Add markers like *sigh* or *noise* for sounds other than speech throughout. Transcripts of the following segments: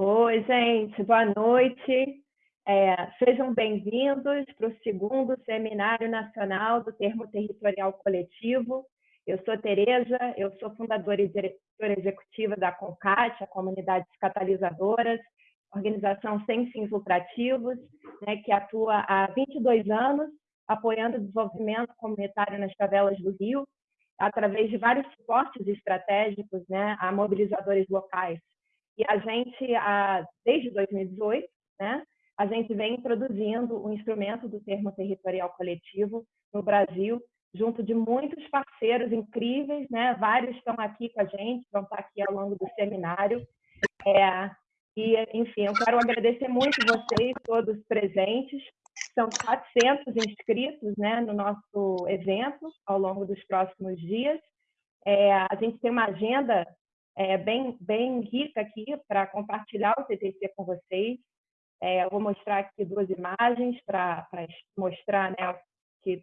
Oi, gente, boa noite. É, sejam bem-vindos para o segundo Seminário Nacional do Termo Territorial Coletivo. Eu sou Tereza, eu sou fundadora e diretora executiva da CONCAT, a Comunidades Catalisadoras, organização sem fins lucrativos, né, que atua há 22 anos apoiando o desenvolvimento comunitário nas favelas do Rio, através de vários suportes estratégicos né, a mobilizadores locais. E a gente, desde 2018, né, a gente vem introduzindo o instrumento do termo territorial coletivo no Brasil, junto de muitos parceiros incríveis, né? Vários estão aqui com a gente, vão estar aqui ao longo do seminário. É, e, enfim, eu quero agradecer muito vocês, todos presentes. São 400 inscritos né, no nosso evento ao longo dos próximos dias. É, a gente tem uma agenda é, bem, bem rica aqui para compartilhar o TTC com vocês. É, eu vou mostrar aqui duas imagens para mostrar né, que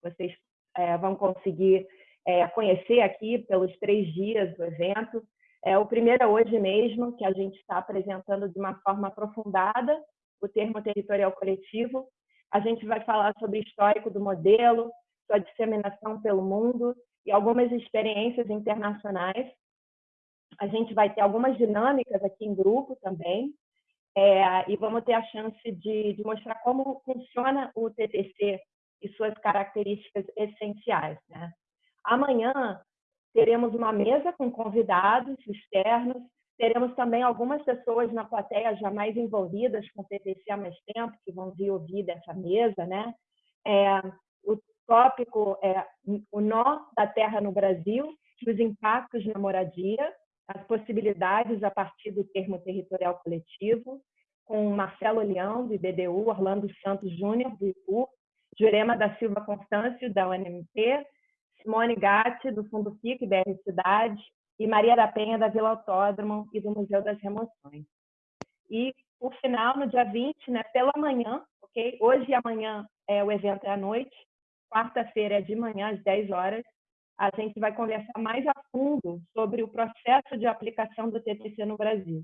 vocês é, vão conseguir é, conhecer aqui pelos três dias do evento. É, o primeiro é hoje mesmo, que a gente está apresentando de uma forma aprofundada o termo territorial coletivo. A gente vai falar sobre o histórico do modelo, sua disseminação pelo mundo e algumas experiências internacionais. A gente vai ter algumas dinâmicas aqui em grupo também, é, e vamos ter a chance de, de, mostrar como funciona o TTC e suas características essenciais. Né? Amanhã teremos uma mesa com convidados externos, teremos também algumas pessoas na plateia já mais envolvidas com o TTC há mais tempo, que vão vir ouvir dessa mesa. Né? É, o tópico é o nó da terra no Brasil e os impactos na moradia, as possibilidades a partir do termo territorial coletivo, com Marcelo Leão, do IBDU, Orlando Santos Júnior, do IPU, Jurema da Silva Constâncio, da UNMP, Simone Gatti, do Fundo FIC, BR Cidade, e Maria da Penha, da Vila Autódromo e do Museu das Remoções. E, por final, no dia 20, né, pela manhã, ok? Hoje e amanhã é, o evento é à noite, quarta-feira é de manhã, às 10 horas, a gente vai conversar mais a fundo sobre o processo de aplicação do TTC no Brasil.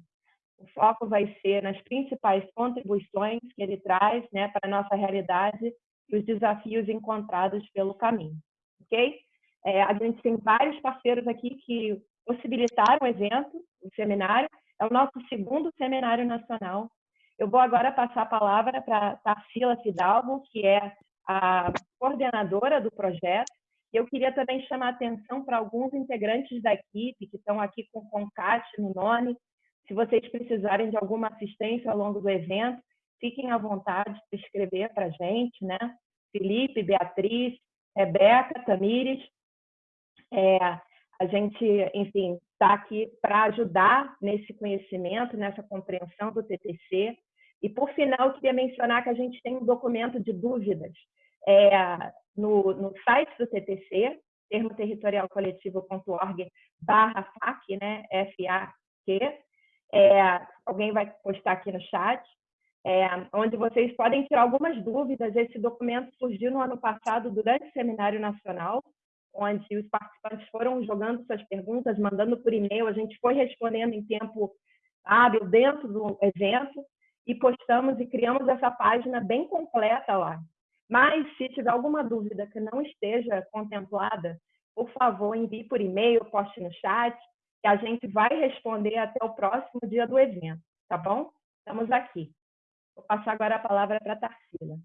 O foco vai ser nas principais contribuições que ele traz né, para a nossa realidade e os desafios encontrados pelo caminho. Ok? É, a gente tem vários parceiros aqui que possibilitaram o evento, o seminário. É o nosso segundo seminário nacional. Eu vou agora passar a palavra para Tarsila Fidalgo, que é a coordenadora do projeto, e eu queria também chamar a atenção para alguns integrantes da equipe que estão aqui com o CONCAT no nome. Se vocês precisarem de alguma assistência ao longo do evento, fiquem à vontade de escrever para a gente, né? Felipe, Beatriz, Rebeca, Tamires. É, a gente, enfim, está aqui para ajudar nesse conhecimento, nessa compreensão do TTC. E, por final, eu queria mencionar que a gente tem um documento de dúvidas é, no, no site do TTC, termoterritorialcoletivo.org barra FAQ, né, F-A-Q, é, alguém vai postar aqui no chat, é, onde vocês podem tirar algumas dúvidas. Esse documento surgiu no ano passado durante o Seminário Nacional, onde os participantes foram jogando suas perguntas, mandando por e-mail, a gente foi respondendo em tempo hábil dentro do evento e postamos e criamos essa página bem completa lá. Mas, se tiver alguma dúvida que não esteja contemplada, por favor, envie por e-mail, poste no chat, que a gente vai responder até o próximo dia do evento, tá bom? Estamos aqui. Vou passar agora a palavra para a Tarsila.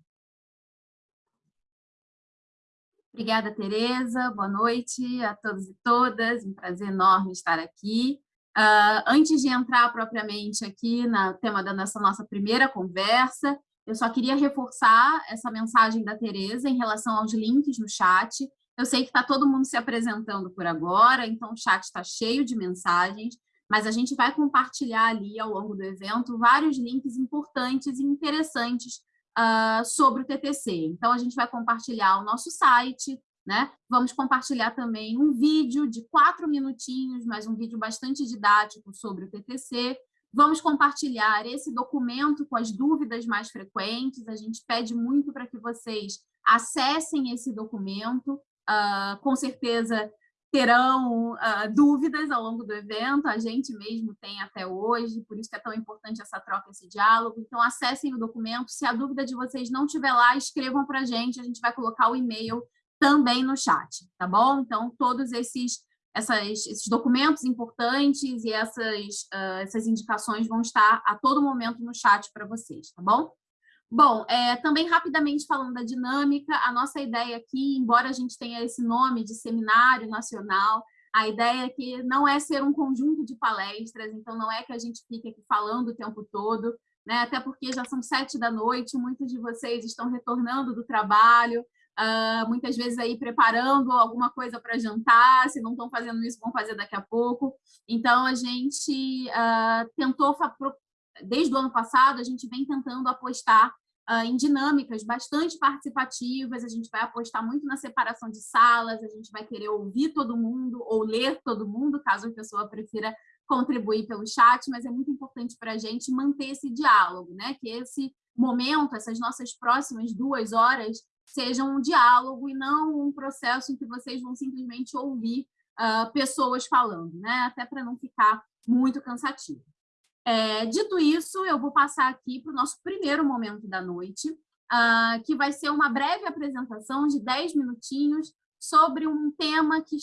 Obrigada, Tereza. Boa noite a todos e todas. Um prazer enorme estar aqui. Uh, antes de entrar propriamente aqui no tema da nossa, nossa primeira conversa, eu só queria reforçar essa mensagem da Tereza em relação aos links no chat. Eu sei que está todo mundo se apresentando por agora, então o chat está cheio de mensagens, mas a gente vai compartilhar ali ao longo do evento vários links importantes e interessantes uh, sobre o TTC. Então, a gente vai compartilhar o nosso site, né? Vamos compartilhar também um vídeo de quatro minutinhos, mas um vídeo bastante didático sobre o TTC. Vamos compartilhar esse documento com as dúvidas mais frequentes. A gente pede muito para que vocês acessem esse documento. Uh, com certeza terão uh, dúvidas ao longo do evento, a gente mesmo tem até hoje, por isso que é tão importante essa troca, esse diálogo. Então, acessem o documento. Se a dúvida de vocês não estiver lá, escrevam para a gente, a gente vai colocar o e-mail também no chat, tá bom? Então, todos esses, essas, esses documentos importantes e essas, uh, essas indicações vão estar a todo momento no chat para vocês, tá bom? Bom, é, também rapidamente falando da dinâmica, a nossa ideia aqui, embora a gente tenha esse nome de seminário nacional, a ideia é que não é ser um conjunto de palestras, então não é que a gente fique aqui falando o tempo todo, né? até porque já são sete da noite, muitos de vocês estão retornando do trabalho, uh, muitas vezes aí preparando alguma coisa para jantar, se não estão fazendo isso, vão fazer daqui a pouco. Então, a gente uh, tentou desde o ano passado, a gente vem tentando apostar uh, em dinâmicas bastante participativas, a gente vai apostar muito na separação de salas, a gente vai querer ouvir todo mundo ou ler todo mundo, caso a pessoa prefira contribuir pelo chat, mas é muito importante para a gente manter esse diálogo, né? que esse momento, essas nossas próximas duas horas, sejam um diálogo e não um processo em que vocês vão simplesmente ouvir uh, pessoas falando, né? até para não ficar muito cansativo. É, dito isso, eu vou passar aqui para o nosso primeiro momento da noite, uh, que vai ser uma breve apresentação de 10 minutinhos sobre um tema que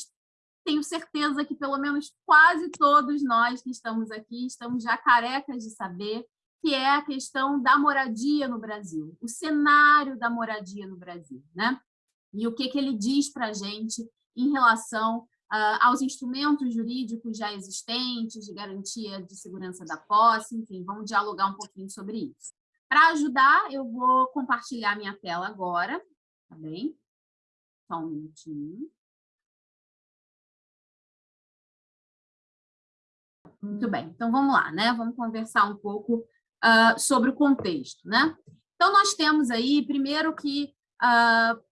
tenho certeza que pelo menos quase todos nós que estamos aqui estamos já carecas de saber, que é a questão da moradia no Brasil, o cenário da moradia no Brasil, né? E o que, que ele diz para a gente em relação uh, aos instrumentos jurídicos já existentes, de garantia de segurança da posse, enfim, vamos dialogar um pouquinho sobre isso. Para ajudar, eu vou compartilhar minha tela agora, tá bem? Só um minutinho. Muito bem, então vamos lá, né? Vamos conversar um pouco uh, sobre o contexto, né? Então, nós temos aí, primeiro que uh,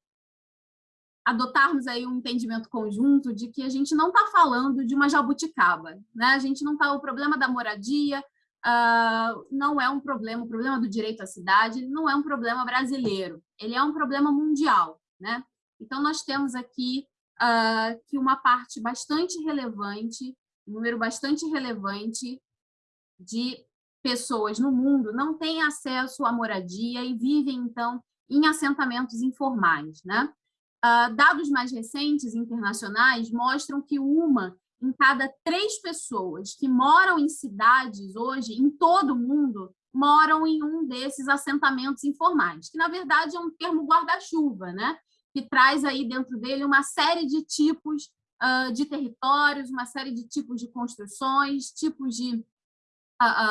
adotarmos aí um entendimento conjunto de que a gente não está falando de uma jabuticaba, né? A gente não está o problema da moradia uh, não é um problema, o problema do direito à cidade não é um problema brasileiro, ele é um problema mundial, né? Então nós temos aqui uh, que uma parte bastante relevante, um número bastante relevante de pessoas no mundo não tem acesso à moradia e vivem então em assentamentos informais, né? Uh, dados mais recentes internacionais mostram que uma em cada três pessoas que moram em cidades hoje, em todo o mundo, moram em um desses assentamentos informais, que na verdade é um termo guarda-chuva, né? que traz aí dentro dele uma série de tipos uh, de territórios, uma série de tipos de construções, tipos de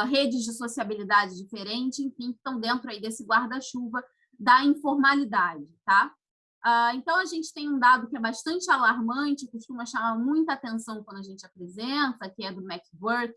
redes de sociabilidade diferente, enfim, que estão dentro aí desse guarda-chuva da informalidade, tá? Uh, então, a gente tem um dado que é bastante alarmante, costuma chamar muita atenção quando a gente apresenta, que é do MacWork,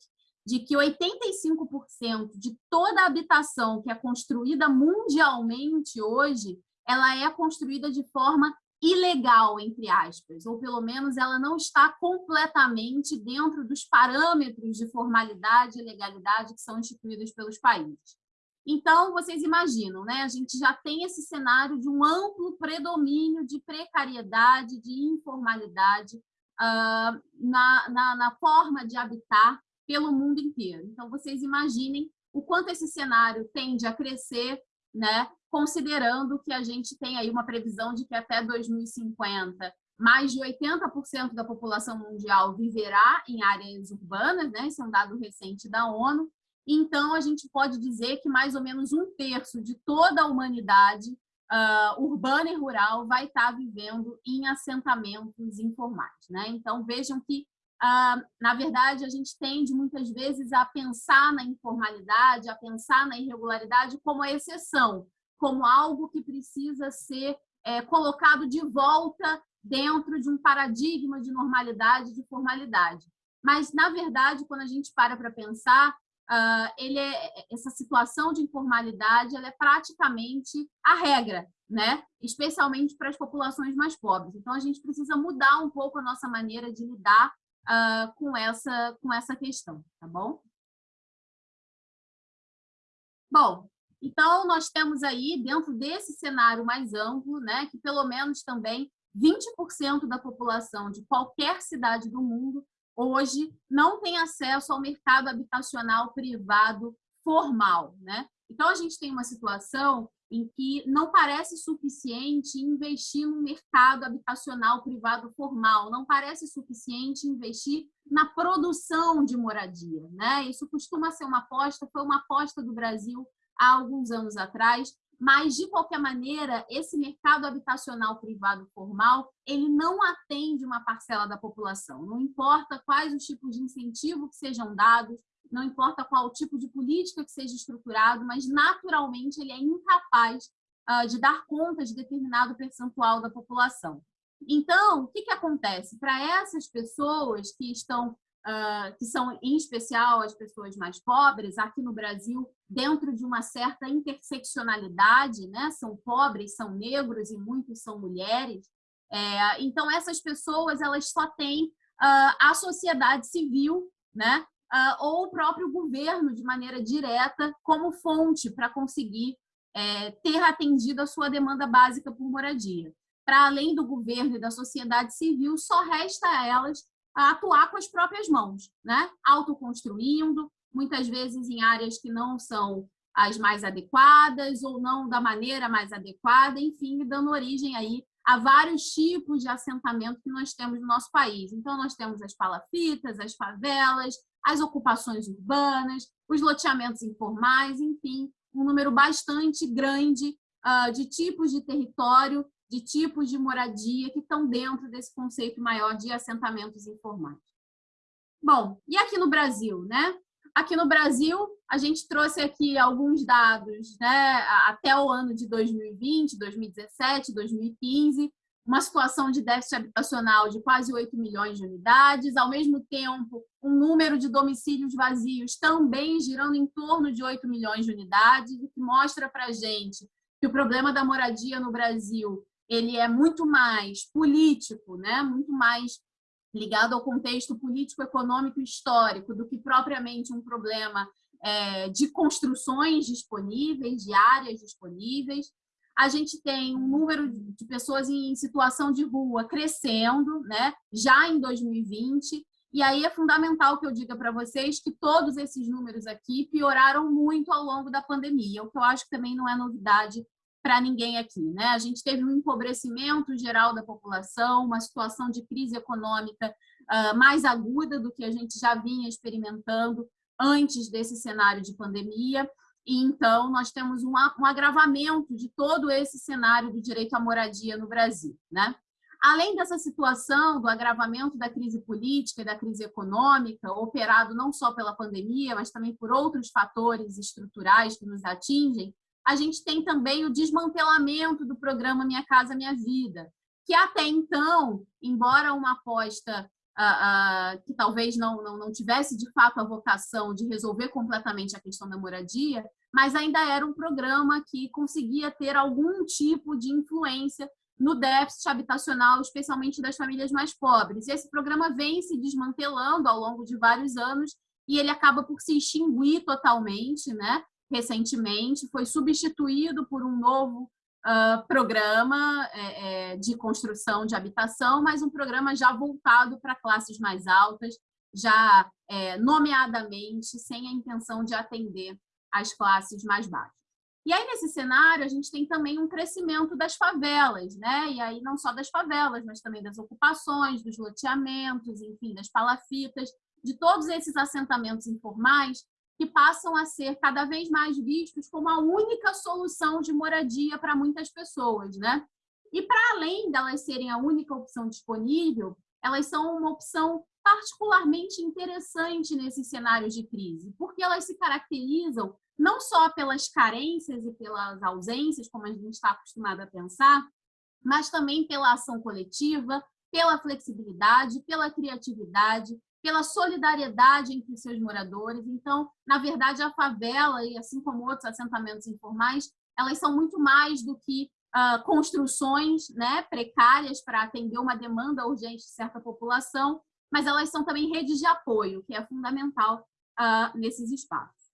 de que 85% de toda a habitação que é construída mundialmente hoje, ela é construída de forma ilegal, entre aspas, ou pelo menos ela não está completamente dentro dos parâmetros de formalidade e legalidade que são instituídos pelos países. Então, vocês imaginam, né? a gente já tem esse cenário de um amplo predomínio de precariedade, de informalidade uh, na, na, na forma de habitar pelo mundo inteiro. Então, vocês imaginem o quanto esse cenário tende a crescer, né? considerando que a gente tem aí uma previsão de que até 2050 mais de 80% da população mundial viverá em áreas urbanas, né? esse é um dado recente da ONU, então, a gente pode dizer que mais ou menos um terço de toda a humanidade uh, urbana e rural vai estar vivendo em assentamentos informais. Né? Então, vejam que, na verdade, a gente tende muitas vezes a pensar na informalidade, a pensar na irregularidade como a exceção, como algo que precisa ser é, colocado de volta dentro de um paradigma de normalidade, de formalidade. Mas, na verdade, quando a gente para para pensar, uh, ele é, essa situação de informalidade ela é praticamente a regra, né? especialmente para as populações mais pobres. Então, a gente precisa mudar um pouco a nossa maneira de lidar uh, com, essa, com essa questão, tá bom? Bom, então nós temos aí, dentro desse cenário mais amplo, né, que pelo menos também 20% da população de qualquer cidade do mundo hoje não tem acesso ao mercado habitacional privado formal, né? Então a gente tem uma situação em que não parece suficiente investir no mercado habitacional privado formal, não parece suficiente investir na produção de moradia, né? Isso costuma ser uma aposta, foi uma aposta do Brasil há alguns anos atrás, mas de qualquer maneira, esse mercado habitacional privado formal, ele não atende uma parcela da população. Não importa quais os tipos de incentivo que sejam dados, não importa qual tipo de política que seja estruturado, mas naturalmente ele é incapaz uh, de dar conta de determinado percentual da população. Então, o que, que acontece? Para essas pessoas que estão, uh, que são em especial as pessoas mais pobres, aqui no Brasil, dentro de uma certa interseccionalidade, né? são pobres, são negros e muitos são mulheres, é, então essas pessoas elas só têm uh, a sociedade civil, né? Uh, ou o próprio governo, de maneira direta, como fonte para conseguir é, ter atendido a sua demanda básica por moradia. Para além do governo e da sociedade civil, só resta a elas atuar com as próprias mãos, né? autoconstruindo, muitas vezes em áreas que não são as mais adequadas ou não da maneira mais adequada, enfim, dando origem aí a vários tipos de assentamento que nós temos no nosso país. Então, nós temos as palafitas, as favelas, as ocupações urbanas, os loteamentos informais, enfim, um número bastante grande uh, de tipos de território, de tipos de moradia que estão dentro desse conceito maior de assentamentos informais. Bom, e aqui no Brasil, né? Aqui no Brasil, a gente trouxe aqui alguns dados, né, até o ano de 2020, 2017, 2015, uma situação de déficit habitacional de quase 8 milhões de unidades, ao mesmo tempo, um número de domicílios vazios também girando em torno de 8 milhões de unidades, o que mostra para a gente que o problema da moradia no Brasil ele é muito mais político, né? muito mais ligado ao contexto político, econômico e histórico do que propriamente um problema é, de construções disponíveis, de áreas disponíveis a gente tem um número de pessoas em situação de rua crescendo, né? já em 2020, e aí é fundamental que eu diga para vocês que todos esses números aqui pioraram muito ao longo da pandemia, o que eu acho que também não é novidade para ninguém aqui. Né? A gente teve um empobrecimento geral da população, uma situação de crise econômica uh, mais aguda do que a gente já vinha experimentando antes desse cenário de pandemia, e então nós temos um, um agravamento de todo esse cenário do direito à moradia no Brasil. Né? Além dessa situação do agravamento da crise política e da crise econômica, operado não só pela pandemia, mas também por outros fatores estruturais que nos atingem, a gente tem também o desmantelamento do programa Minha Casa Minha Vida, que até então, embora uma aposta uh, uh, que talvez não, não, não tivesse de fato a vocação de resolver completamente a questão da moradia, mas ainda era um programa que conseguia ter algum tipo de influência no déficit habitacional, especialmente das famílias mais pobres. E esse programa vem se desmantelando ao longo de vários anos e ele acaba por se extinguir totalmente, né? recentemente, foi substituído por um novo uh, programa é, é, de construção de habitação, mas um programa já voltado para classes mais altas, já é, nomeadamente sem a intenção de atender as classes mais baixas. E aí, nesse cenário, a gente tem também um crescimento das favelas, né? E aí não só das favelas, mas também das ocupações, dos loteamentos, enfim, das palafitas, de todos esses assentamentos informais que passam a ser cada vez mais vistos como a única solução de moradia para muitas pessoas, né? E para além delas serem a única opção disponível, elas são uma opção particularmente interessante nesses cenários de crise, porque elas se caracterizam não só pelas carências e pelas ausências, como a gente está acostumado a pensar, mas também pela ação coletiva, pela flexibilidade, pela criatividade, pela solidariedade entre seus moradores. Então, na verdade, a favela, e assim como outros assentamentos informais, elas são muito mais do que uh, construções né, precárias para atender uma demanda urgente de certa população, mas elas são também redes de apoio, que é fundamental uh, nesses espaços.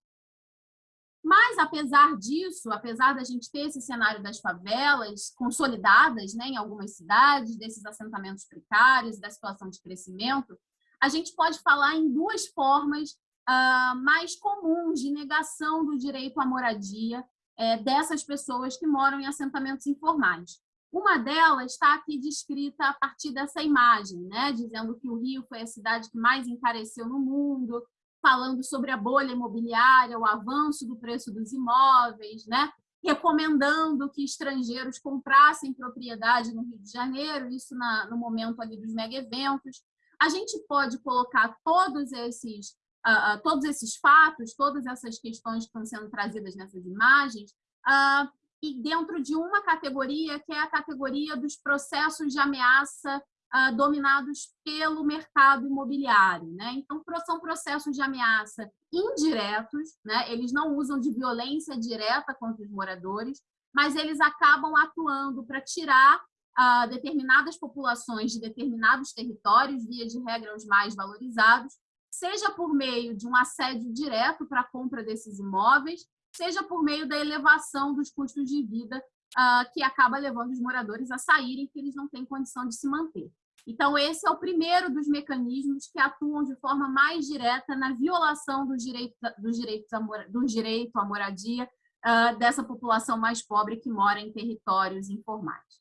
Mas Mas, apesar disso, apesar da gente ter esse cenário das favelas consolidadas né, em algumas cidades, desses assentamentos precários, da situação de crescimento, a gente pode falar em duas formas uh, mais comuns de negação do direito à moradia é, dessas pessoas que moram em assentamentos informais. Uma delas está aqui descrita a partir dessa imagem, né? dizendo que o Rio foi a cidade que mais encareceu no mundo, falando sobre a bolha imobiliária, o avanço do preço dos imóveis, né? recomendando que estrangeiros comprassem propriedade no Rio de Janeiro, isso na, no momento ali dos mega eventos. A gente pode colocar todos esses, uh, uh, todos esses fatos, todas essas questões que estão sendo trazidas nessas imagens, uh, e dentro de uma categoria, que é a categoria dos processos de ameaça dominados pelo mercado imobiliário. Né? Então, são processos de ameaça indiretos, né? eles não usam de violência direta contra os moradores, mas eles acabam atuando para tirar determinadas populações de determinados territórios, via de regra os mais valorizados, seja por meio de um assédio direto para a compra desses imóveis, seja por meio da elevação dos custos de vida, uh, que acaba levando os moradores a saírem, porque eles não têm condição de se manter. Então, esse é o primeiro dos mecanismos que atuam de forma mais direta na violação dos direitos, dos direitos, a, do direito à moradia uh, dessa população mais pobre que mora em territórios informais.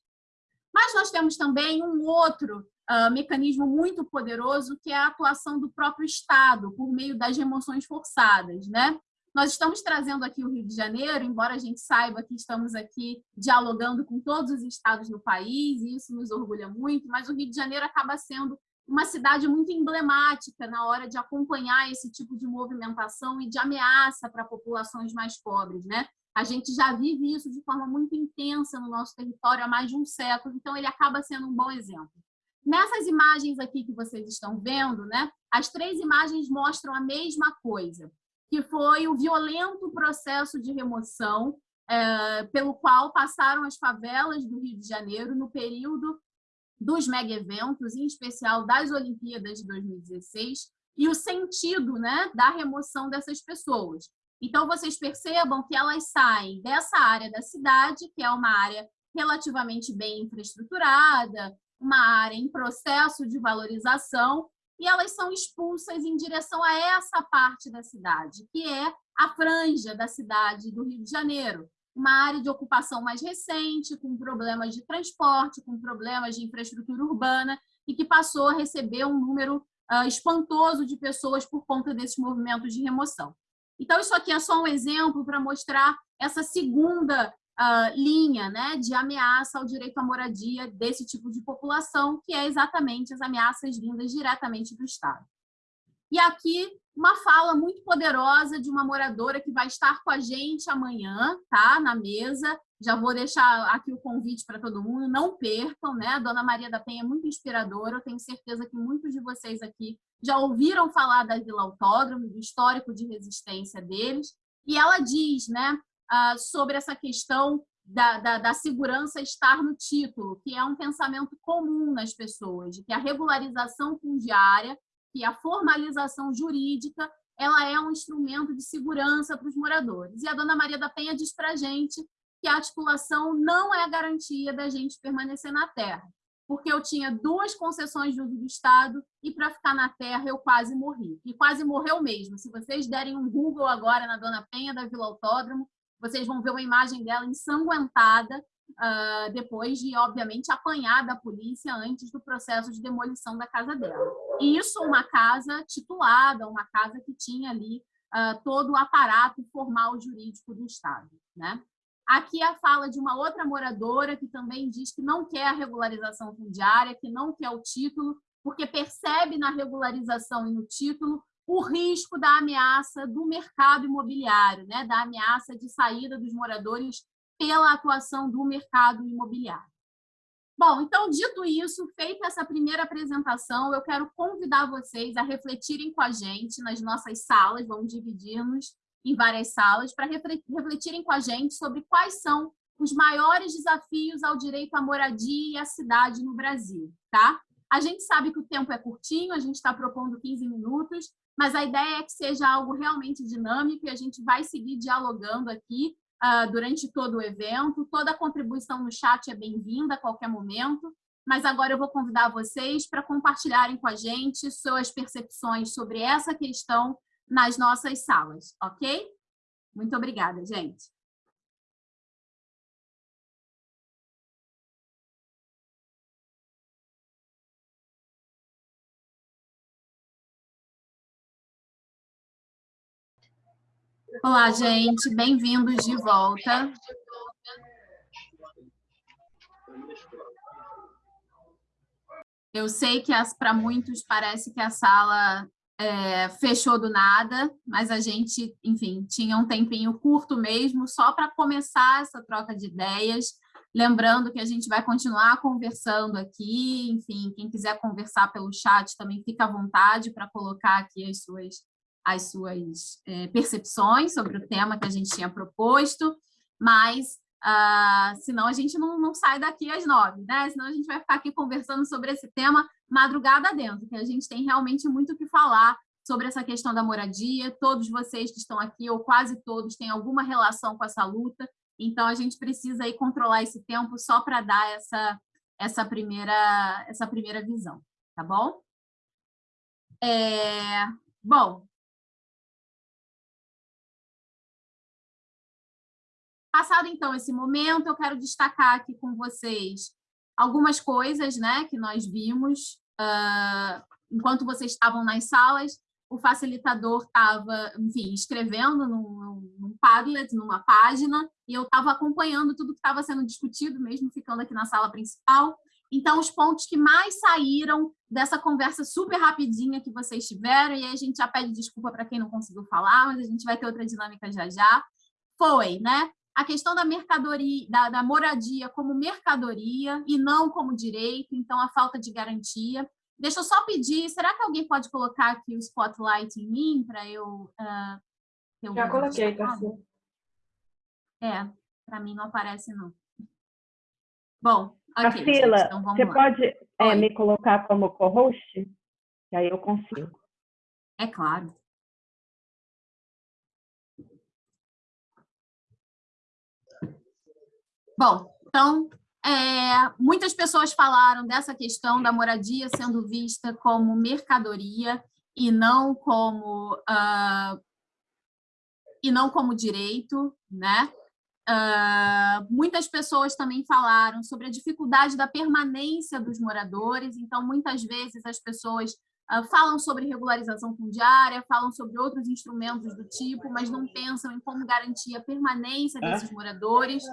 Mas nós temos também um outro uh, mecanismo muito poderoso, que é a atuação do próprio Estado, por meio das remoções forçadas. Né? Nós estamos trazendo aqui o Rio de Janeiro, embora a gente saiba que estamos aqui dialogando com todos os estados do país, e isso nos orgulha muito, mas o Rio de Janeiro acaba sendo uma cidade muito emblemática na hora de acompanhar esse tipo de movimentação e de ameaça para populações mais pobres. Né? A gente já vive isso de forma muito intensa no nosso território há mais de um século, então ele acaba sendo um bom exemplo. Nessas imagens aqui que vocês estão vendo, né, as três imagens mostram a mesma coisa que foi o violento processo de remoção é, pelo qual passaram as favelas do Rio de Janeiro no período dos mega-eventos, em especial das Olimpíadas de 2016, e o sentido né, da remoção dessas pessoas. Então, vocês percebam que elas saem dessa área da cidade, que é uma área relativamente bem infraestruturada, uma área em processo de valorização, e elas são expulsas em direção a essa parte da cidade, que é a franja da cidade do Rio de Janeiro, uma área de ocupação mais recente, com problemas de transporte, com problemas de infraestrutura urbana, e que passou a receber um número uh, espantoso de pessoas por conta desses movimentos de remoção. Então, isso aqui é só um exemplo para mostrar essa segunda uh, linha né, de ameaça ao direito à moradia desse tipo de população, que é exatamente as ameaças vindas diretamente do Estado. E aqui, uma fala muito poderosa de uma moradora que vai estar com a gente amanhã, tá? Na mesa. Já vou deixar aqui o convite para todo mundo, não percam, né? A Dona Maria da Penha é muito inspiradora, eu tenho certeza que muitos de vocês aqui já ouviram falar da Vila Autódromo, do histórico de resistência deles, e ela diz, né, uh, sobre essa questão da, da, da, segurança estar no título, que é um pensamento comum nas pessoas, de que a regularização fundiária e a formalização jurídica ela é um instrumento de segurança para os moradores. E a dona Maria da Penha diz para a gente que a articulação não é garantia da gente permanecer na terra, porque eu tinha duas concessões de uso do Estado e para ficar na terra eu quase morri. E quase morreu mesmo. Se vocês derem um Google agora na Dona Penha da Vila Autódromo, vocês vão ver uma imagem dela ensanguentada, uh, depois de, obviamente, apanhar da polícia antes do processo de demolição da casa dela. E isso uma casa titulada, uma casa que tinha ali uh, todo o aparato formal jurídico do Estado. Né? Aqui a fala de uma outra moradora que também diz que não quer a regularização fundiária, que não quer o título, porque percebe na regularização e no título o risco da ameaça do mercado imobiliário, né? da ameaça de saída dos moradores pela atuação do mercado imobiliário. Bom, então, dito isso, feita essa primeira apresentação, eu quero convidar vocês a refletirem com a gente nas nossas salas, vamos dividir-nos em várias salas, para refletirem com a gente sobre quais são os maiores desafios ao direito à moradia e à cidade no Brasil, tá? A gente sabe que o tempo é curtinho, a gente está propondo 15 minutos, mas a ideia é que seja algo realmente dinâmico e a gente vai seguir dialogando aqui uh, durante todo o evento. Toda contribuição no chat é bem-vinda a qualquer momento, mas agora eu vou convidar vocês para compartilharem com a gente suas percepções sobre essa questão nas nossas salas, ok? Muito obrigada, gente. Olá, gente, bem-vindos de volta. Eu sei que para muitos parece que a sala é, fechou do nada, mas a gente, enfim, tinha um tempinho curto mesmo, só para começar essa troca de ideias. Lembrando que a gente vai continuar conversando aqui, enfim, quem quiser conversar pelo chat também fica à vontade para colocar aqui as suas as suas é, percepções sobre o tema que a gente tinha proposto, mas ah, senão a gente não, não sai daqui às nove, né? Senão a gente vai ficar aqui conversando sobre esse tema madrugada dentro, que a gente tem realmente muito o que falar sobre essa questão da moradia. Todos vocês que estão aqui, ou quase todos, têm alguma relação com essa luta, então a gente precisa aí controlar esse tempo só para dar essa, essa, primeira, essa primeira visão, tá bom? É, bom, Passado, então, esse momento, eu quero destacar aqui com vocês algumas coisas né, que nós vimos uh, enquanto vocês estavam nas salas. O facilitador estava, enfim, escrevendo num, num Padlet, numa página, e eu estava acompanhando tudo que estava sendo discutido, mesmo ficando aqui na sala principal. Então, os pontos que mais saíram dessa conversa super rapidinha que vocês tiveram, e aí a gente já pede desculpa para quem não conseguiu falar, mas a gente vai ter outra dinâmica já já, foi, né? A questão da mercadoria, da, da, moradia como mercadoria e não como direito, então a falta de garantia. Deixa eu só pedir, será que alguém pode colocar aqui o spotlight em mim para eu... Uh, Já coloquei, Cassia. É, para mim não aparece, não. Bom, ok, Priscila, gente, então você lá. pode é, me colocar como co-host? Que aí eu consigo. É claro. Bom, então, é, muitas pessoas falaram dessa questão da moradia sendo vista como mercadoria e não como uh, e não como direito, né? Uh, muitas pessoas também falaram sobre a dificuldade da permanência dos moradores, então muitas vezes as pessoas uh, falam sobre regularização fundiária, falam sobre outros instrumentos do tipo, mas não pensam em como garantir a permanência desses moradores.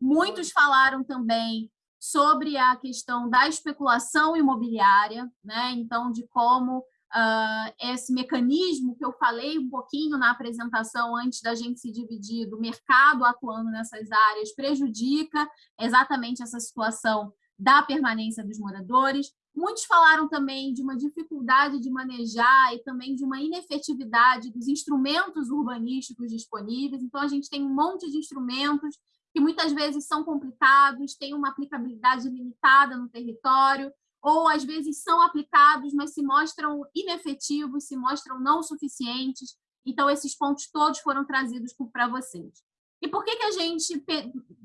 Muitos falaram também sobre a questão da especulação imobiliária, né? então, de como uh, esse mecanismo que eu falei um pouquinho na apresentação antes da gente se dividir do mercado atuando nessas áreas prejudica exatamente essa situação da permanência dos moradores. Muitos falaram também de uma dificuldade de manejar e também de uma inefetividade dos instrumentos urbanísticos disponíveis. Então, a gente tem um monte de instrumentos que muitas vezes são complicados, têm uma aplicabilidade limitada no território, ou às vezes são aplicados, mas se mostram inefetivos, se mostram não suficientes. Então, esses pontos todos foram trazidos para vocês. E por que, que a gente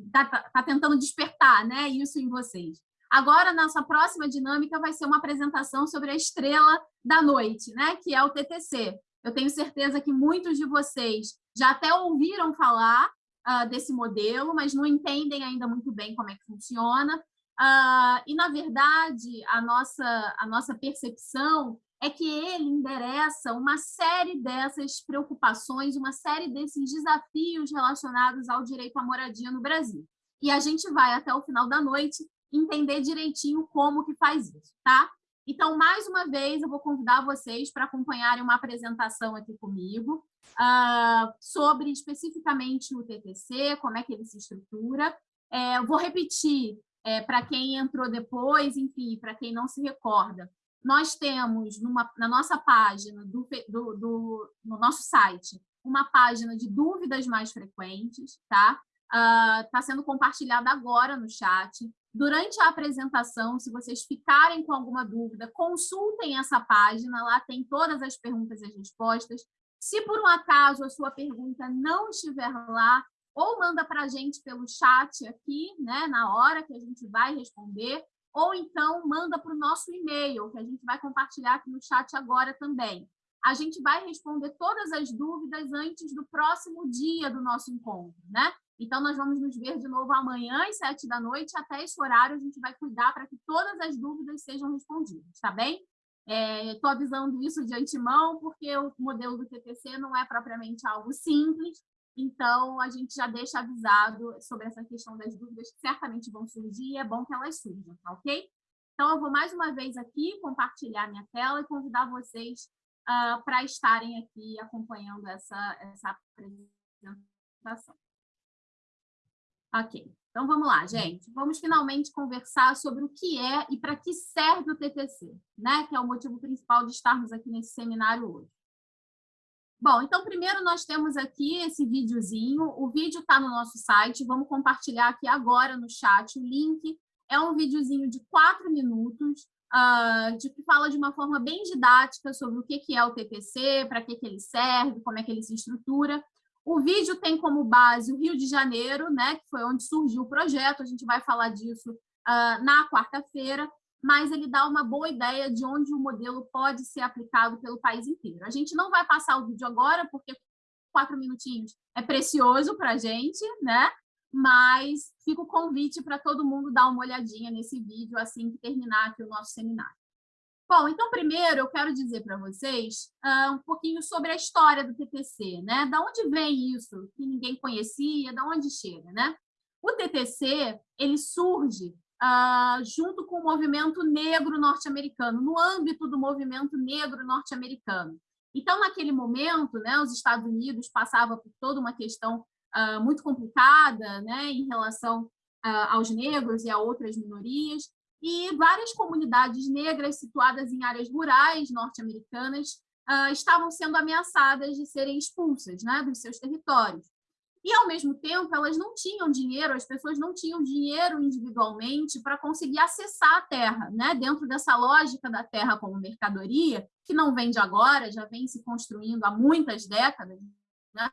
está tá tentando despertar né, isso em vocês? Agora, nossa próxima dinâmica vai ser uma apresentação sobre a estrela da noite, né, que é o TTC. Eu tenho certeza que muitos de vocês já até ouviram falar, uh, desse modelo, mas não entendem ainda muito bem como é que funciona. Uh, e, na verdade, a nossa, a nossa percepção é que ele endereça uma série dessas preocupações, uma série desses desafios relacionados ao direito à moradia no Brasil. E a gente vai, até o final da noite, entender direitinho como que faz isso, tá? Então, mais uma vez, eu vou convidar vocês para acompanharem uma apresentação aqui comigo uh, sobre especificamente o TTC, como é que ele se estrutura. É, vou repetir é, para quem entrou depois, enfim, para quem não se recorda. Nós temos numa, na nossa página, do, do, do, no nosso site, uma página de dúvidas mais frequentes, tá? está uh, sendo compartilhada agora no chat. Durante a apresentação, se vocês ficarem com alguma dúvida, consultem essa página, lá tem todas as perguntas e as respostas. Se por um acaso a sua pergunta não estiver lá, ou manda para a gente pelo chat aqui, né, na hora que a gente vai responder, ou então manda para o nosso e-mail, que a gente vai compartilhar aqui no chat agora também. A gente vai responder todas as dúvidas antes do próximo dia do nosso encontro, né? Então, nós vamos nos ver de novo amanhã, às sete da noite, até esse horário a gente vai cuidar para que todas as dúvidas sejam respondidas, tá bem? Estou é, avisando isso de antemão, porque o modelo do TTC não é propriamente algo simples, então a gente já deixa avisado sobre essa questão das dúvidas que certamente vão surgir e é bom que elas surjam, tá ok? Então, eu vou mais uma vez aqui compartilhar minha tela e convidar vocês uh, para estarem aqui acompanhando essa, essa apresentação. Ok, então vamos lá, gente. Vamos finalmente conversar sobre o que é e para que serve o TTC, né? que é o motivo principal de estarmos aqui nesse seminário hoje. Bom, então primeiro nós temos aqui esse videozinho, o vídeo está no nosso site, vamos compartilhar aqui agora no chat o link. É um videozinho de quatro minutos, uh, de que fala de uma forma bem didática sobre o que, que é o TTC, para que, que ele serve, como é que ele se estrutura. O vídeo tem como base o Rio de Janeiro, né, que foi onde surgiu o projeto, a gente vai falar disso uh, na quarta-feira, mas ele dá uma boa ideia de onde o modelo pode ser aplicado pelo país inteiro. A gente não vai passar o vídeo agora, porque quatro minutinhos é precioso para a gente, né? mas fica o convite para todo mundo dar uma olhadinha nesse vídeo assim que terminar aqui o nosso seminário. Bom, então, primeiro, eu quero dizer para vocês uh, um pouquinho sobre a história do TTC, né? Da onde vem isso que ninguém conhecia, da onde chega, né? O TTC, ele surge uh, junto com o movimento negro norte-americano, no âmbito do movimento negro norte-americano. Então, naquele momento, né, os Estados Unidos passavam por toda uma questão uh, muito complicada né, em relação aos negros e a outras minorias, e várias comunidades negras situadas em áreas rurais norte-americanas uh, estavam sendo ameaçadas de serem expulsas né, dos seus territórios. E, ao mesmo tempo, elas não tinham dinheiro, as pessoas não tinham dinheiro individualmente para conseguir acessar a terra, né? dentro dessa lógica da terra como mercadoria, que não vem de agora, já vem se construindo há muitas décadas, né?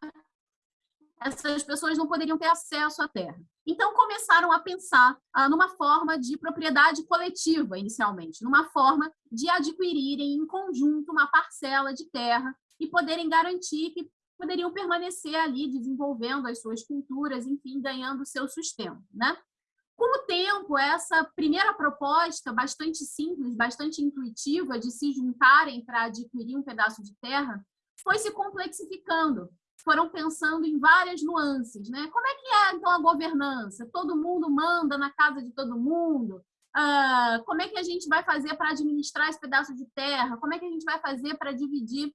essas pessoas não poderiam ter acesso à terra. Então, começaram a pensar ah, numa forma de propriedade coletiva, inicialmente, numa forma de adquirirem em conjunto uma parcela de terra e poderem garantir que poderiam permanecer ali desenvolvendo as suas culturas, enfim, ganhando o seu sustento. Né? Com o tempo, essa primeira proposta, bastante simples, bastante intuitiva, de se juntarem para adquirir um pedaço de terra, foi se complexificando foram pensando em várias nuances, né? Como é que é, então, a governança? Todo mundo manda na casa de todo mundo? Ah, como é que a gente vai fazer para administrar esse pedaço de terra? Como é que a gente vai fazer para dividir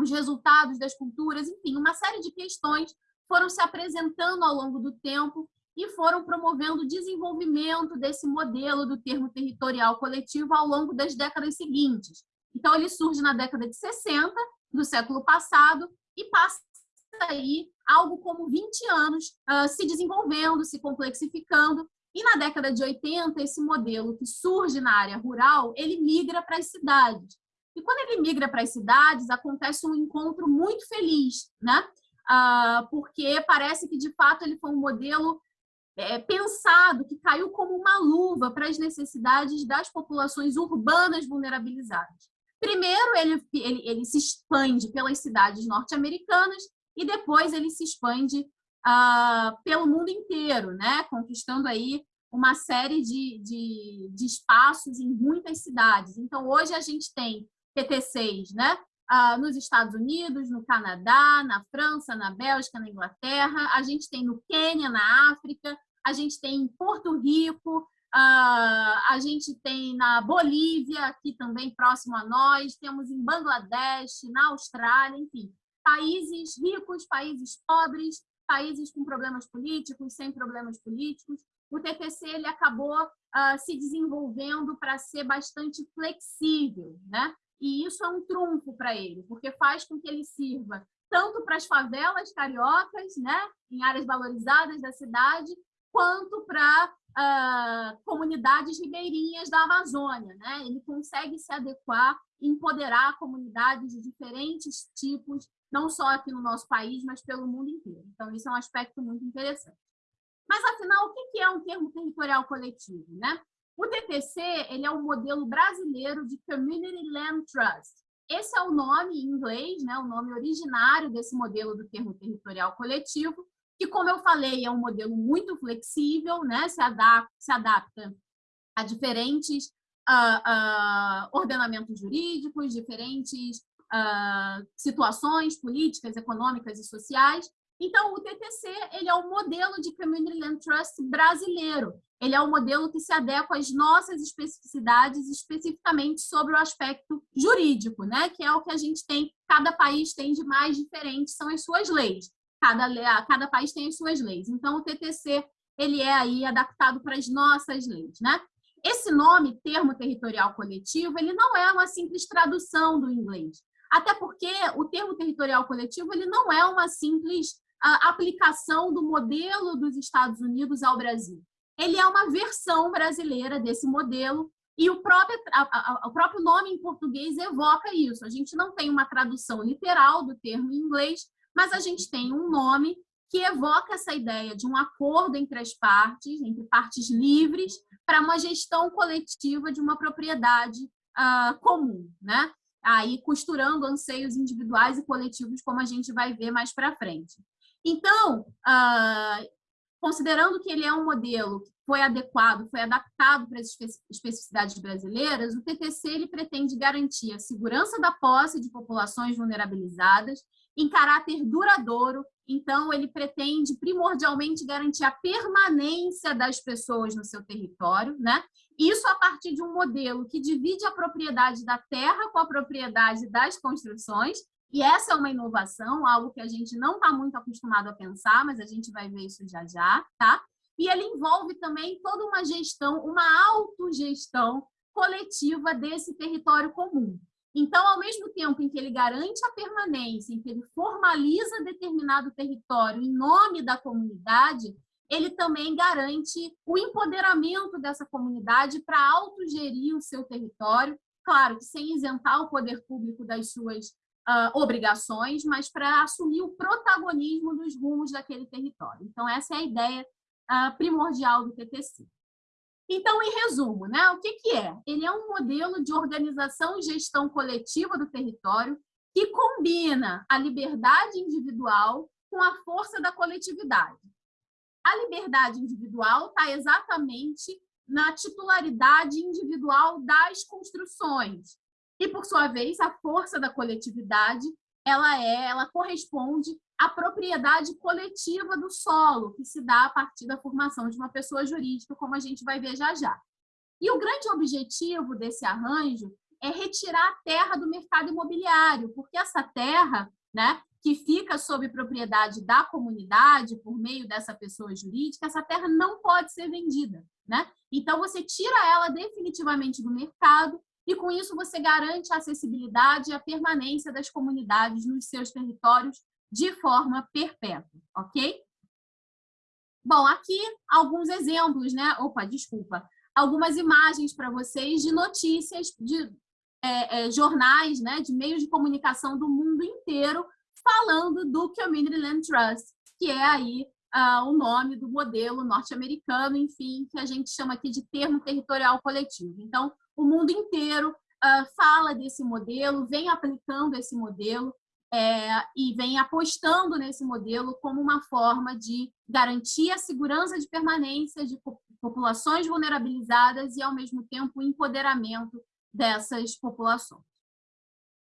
os resultados das culturas? Enfim, uma série de questões foram se apresentando ao longo do tempo e foram promovendo o desenvolvimento desse modelo do termo territorial coletivo ao longo das décadas seguintes. Então, ele surge na década de 60 do século passado e passa aí algo como 20 anos uh, se desenvolvendo, se complexificando, e na década de 80, esse modelo que surge na área rural, ele migra para as cidades. E quando ele migra para as cidades, acontece um encontro muito feliz, né? Uh, porque parece que, de fato, ele foi um modelo é, pensado, que caiu como uma luva para as necessidades das populações urbanas vulnerabilizadas. Primeiro, ele, ele, ele se expande pelas cidades norte-americanas e depois ele se expande uh, pelo mundo inteiro, né? conquistando aí uma série de, de, de, espaços em muitas cidades. Então, hoje a gente tem PTCs né? Uh, nos Estados Unidos, no Canadá, na França, na Bélgica, na Inglaterra, a gente tem no Quênia, na África, a gente tem em Porto Rico, uh, a gente tem na Bolívia, aqui também próximo a nós, temos em Bangladesh, na Austrália, enfim países ricos, países pobres, países com problemas políticos, sem problemas políticos. O TTC ele acabou uh, se desenvolvendo para ser bastante flexível, né? E isso é um trunfo para ele, porque faz com que ele sirva tanto para as favelas cariocas, né, em áreas valorizadas da cidade, quanto para uh, comunidades ribeirinhas da Amazônia. Né? Ele consegue se adequar empoderar comunidades de diferentes tipos, não só aqui no nosso país, mas pelo mundo inteiro. Então, isso é um aspecto muito interessante. Mas, afinal, o que é um termo territorial coletivo? Né? O TTC ele é o um modelo brasileiro de Community Land Trust. Esse é o nome em inglês, né, o nome originário desse modelo do termo territorial coletivo, que, como eu falei, é um modelo muito flexível, né, se, adapta, se adapta a diferentes uh, uh, ordenamentos jurídicos, diferentes uh, situações políticas, econômicas e sociais. Então, o TTC ele é o modelo de Community Land Trust brasileiro. Ele é o modelo que se adequa às nossas especificidades, especificamente sobre o aspecto jurídico, né? que é o que a gente tem, cada país tem de mais diferente, são as suas leis. Cada, cada país tem as suas leis. Então, o TTC ele é aí adaptado para as nossas leis. Né? Esse nome, termo territorial coletivo, ele não é uma simples tradução do inglês. Até porque o termo territorial coletivo ele não é uma simples a aplicação do modelo dos Estados Unidos ao Brasil. Ele é uma versão brasileira desse modelo e o próprio, o próprio nome em português evoca isso. A gente não tem uma tradução literal do termo em inglês, mas a gente tem um nome que evoca essa ideia de um acordo entre as partes, entre partes livres, para uma gestão coletiva de uma propriedade uh, comum, né? Aí costurando anseios individuais e coletivos, como a gente vai ver mais para frente. Então, uh, considerando que ele é um modelo que foi adequado, foi adaptado para as especificidades brasileiras, o TTC ele pretende garantir a segurança da posse de populações vulnerabilizadas em caráter duradouro, então ele pretende primordialmente garantir a permanência das pessoas no seu território, né? Isso a partir de um modelo que divide a propriedade da terra com a propriedade das construções e essa é uma inovação, algo que a gente não está muito acostumado a pensar, mas a gente vai ver isso já já, tá? E ele envolve também toda uma gestão, uma autogestão coletiva desse território comum. Então, ao mesmo tempo em que ele garante a permanência, em que ele formaliza determinado território em nome da comunidade, ele também garante o empoderamento dessa comunidade para autogerir o seu território, claro sem isentar o poder público das suas uh, obrigações, mas para assumir o protagonismo dos rumos daquele território. Então, essa é a ideia uh, primordial do TTC. Então, em resumo, né, o que, que é? Ele é um modelo de organização e gestão coletiva do território que combina a liberdade individual com a força da coletividade. A liberdade individual está exatamente na titularidade individual das construções, e, por sua vez, a força da coletividade ela é, ela corresponde à propriedade coletiva do solo, que se dá a partir da formação de uma pessoa jurídica, como a gente vai ver já já. E o grande objetivo desse arranjo é retirar a terra do mercado imobiliário, porque essa terra, né, que fica sob propriedade da comunidade por meio dessa pessoa jurídica, essa terra não pode ser vendida, né? Então você tira ela definitivamente do mercado e com isso você garante a acessibilidade e a permanência das comunidades nos seus territórios de forma perpétua, ok? Bom, aqui alguns exemplos, né? Opa, desculpa. Algumas imagens para vocês de notícias de é, é, jornais, né? De meios de comunicação do mundo inteiro falando do Community Land Trust, que é aí uh, o nome do modelo norte-americano, enfim, que a gente chama aqui de termo territorial coletivo. Então, o mundo inteiro uh, fala desse modelo, vem aplicando esse modelo é, e vem apostando nesse modelo como uma forma de garantir a segurança de permanência de populações vulnerabilizadas e, ao mesmo tempo, o empoderamento dessas populações.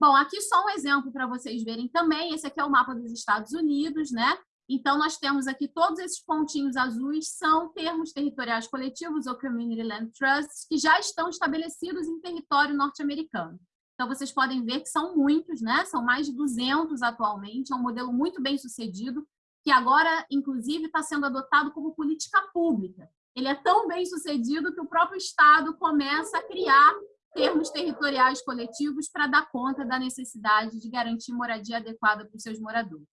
Bom, aqui só um exemplo para vocês verem também. Esse aqui é o mapa dos Estados Unidos, né? Então, nós temos aqui todos esses pontinhos azuis são termos territoriais coletivos ou Community Land Trusts que já estão estabelecidos em território norte-americano. Então, vocês podem ver que são muitos, né? São mais de 200 atualmente, é um modelo muito bem sucedido, que agora, inclusive, está sendo adotado como política pública. Ele é tão bem sucedido que o próprio Estado começa a criar termos territoriais coletivos para dar conta da necessidade de garantir moradia adequada para os seus moradores.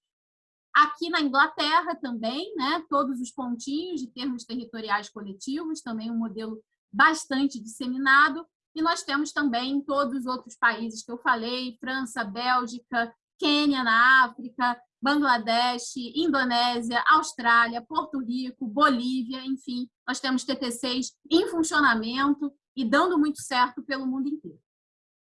Aqui na Inglaterra também, né, todos os pontinhos de termos territoriais coletivos, também um modelo bastante disseminado, e nós temos também em todos os outros países que eu falei, França, Bélgica, Quênia na África, Bangladesh, Indonésia, Austrália, Porto Rico, Bolívia, enfim, nós temos TTCs em funcionamento e dando muito certo pelo mundo inteiro.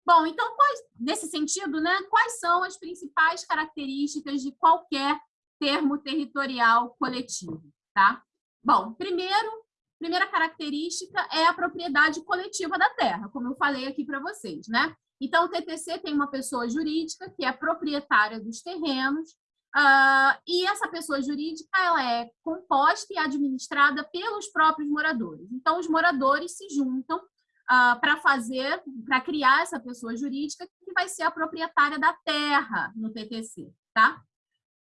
Bom, então, quais, nesse sentido, né, quais são as principais características de qualquer termo territorial coletivo? Tá? Bom, primeiro, primeira característica é a propriedade coletiva da terra, como eu falei aqui para vocês. Né? Então, o TTC tem uma pessoa jurídica que é proprietária dos terrenos, uh, e essa pessoa jurídica ela é composta e administrada pelos próprios moradores. Então, os moradores se juntam uh, para fazer, para criar essa pessoa jurídica que vai ser a proprietária da terra no TTC, tá?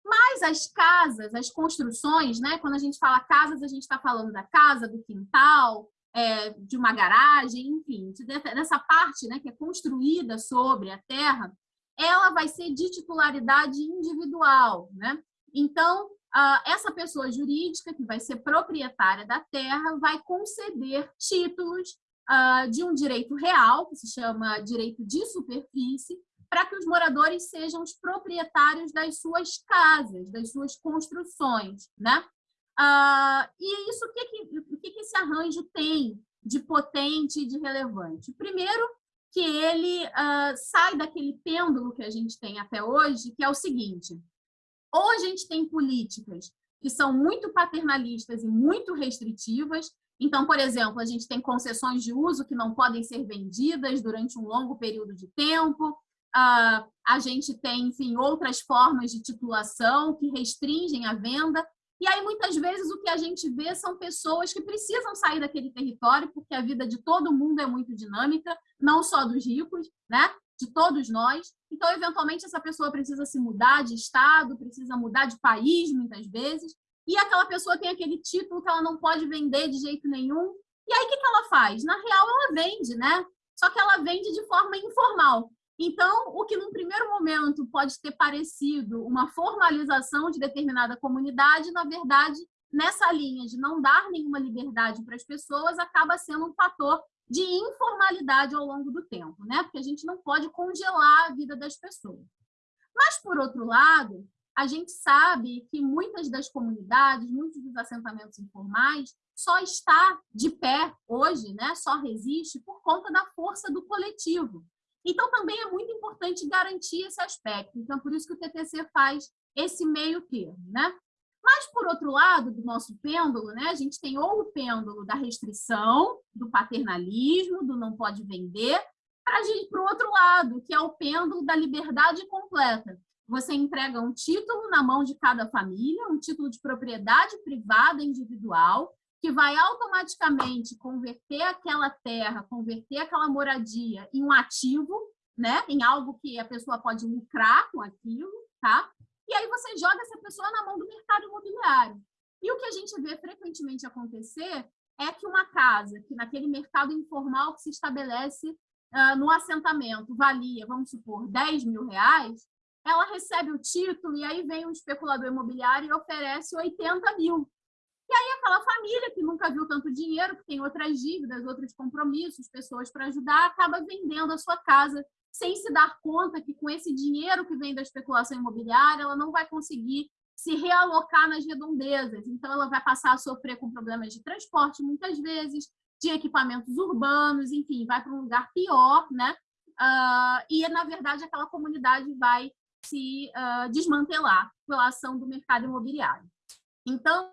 Mas as casas, as construções, né? Quando a gente fala casas, a gente está falando da casa, do quintal, é, de uma garagem, enfim, dessa parte né, que é construída sobre a terra, ela vai ser de titularidade individual. Né? Então, essa pessoa jurídica, que vai ser proprietária da terra, vai conceder títulos de um direito real, que se chama direito de superfície, para que os moradores sejam os proprietários das suas casas, das suas construções. Né? Uh, e isso, o que, que, o que, que esse arranjo tem de potente e de relevante? Primeiro, que ele uh, sai daquele pêndulo que a gente tem até hoje, que é o seguinte, ou a gente tem políticas que são muito paternalistas e muito restritivas, então, por exemplo, a gente tem concessões de uso que não podem ser vendidas durante um longo período de tempo, uh, a gente tem, enfim, outras formas de titulação que restringem a venda, e aí, muitas vezes, o que a gente vê são pessoas que precisam sair daquele território, porque a vida de todo mundo é muito dinâmica, não só dos ricos, né? de todos nós. Então, eventualmente, essa pessoa precisa se mudar de estado, precisa mudar de país, muitas vezes, e aquela pessoa tem aquele título que ela não pode vender de jeito nenhum. E aí, o que ela faz? Na real, ela vende, né? Só que ela vende de forma informal. Então, o que num primeiro momento pode ter parecido uma formalização de determinada comunidade, na verdade, nessa linha de não dar nenhuma liberdade para as pessoas, acaba sendo um fator de informalidade ao longo do tempo, né? Porque a gente não pode congelar a vida das pessoas. Mas, por outro lado, a gente sabe que muitas das comunidades, muitos dos assentamentos informais, só está de pé hoje, né? só resiste por conta da força do coletivo. Então, também é muito importante garantir esse aspecto. Então, por isso que o TTC faz esse meio termo. Né? Mas, por outro lado do nosso pêndulo, né, a gente tem ou o pêndulo da restrição, do paternalismo, do não pode vender, para o outro lado, que é o pêndulo da liberdade completa. Você entrega um título na mão de cada família, um título de propriedade privada individual, que vai automaticamente converter aquela terra, converter aquela moradia em um ativo, né? em algo que a pessoa pode lucrar com aquilo, tá? e aí você joga essa pessoa na mão do mercado imobiliário. E o que a gente vê frequentemente acontecer é que uma casa, que naquele mercado informal que se estabelece uh, no assentamento, valia, vamos supor, 10 mil reais, ela recebe o título e aí vem um especulador imobiliário e oferece 80 mil. E aí aquela família que nunca viu tanto dinheiro, que tem outras dívidas, outros compromissos, pessoas para ajudar, acaba vendendo a sua casa sem se dar conta que com esse dinheiro que vem da especulação imobiliária, ela não vai conseguir se realocar nas redondezas. Então, ela vai passar a sofrer com problemas de transporte, muitas vezes, de equipamentos urbanos, enfim, vai para um lugar pior, né? Uh, e, na verdade, aquela comunidade vai se uh, desmantelar pela ação do mercado imobiliário. Então,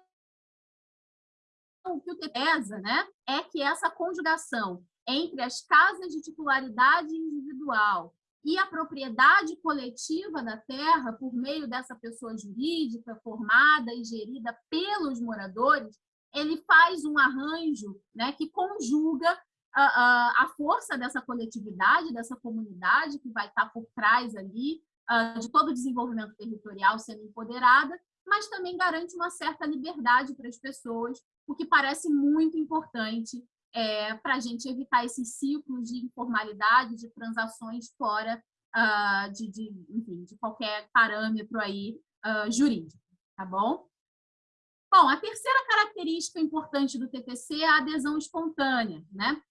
o que o pesa né, é que essa conjugação entre as casas de titularidade individual e a propriedade coletiva da terra por meio dessa pessoa jurídica formada e gerida pelos moradores, ele faz um arranjo né, que conjuga a, a, a força dessa coletividade, dessa comunidade que vai estar por trás ali uh, de todo o desenvolvimento territorial sendo empoderada, mas também garante uma certa liberdade para as pessoas, o que parece muito importante é, para a gente evitar esses ciclos de informalidade, de transações fora uh, de, de, enfim, de qualquer parâmetro aí uh, jurídico, tá bom? Bom, a terceira característica importante do TTC é a adesão espontânea, né?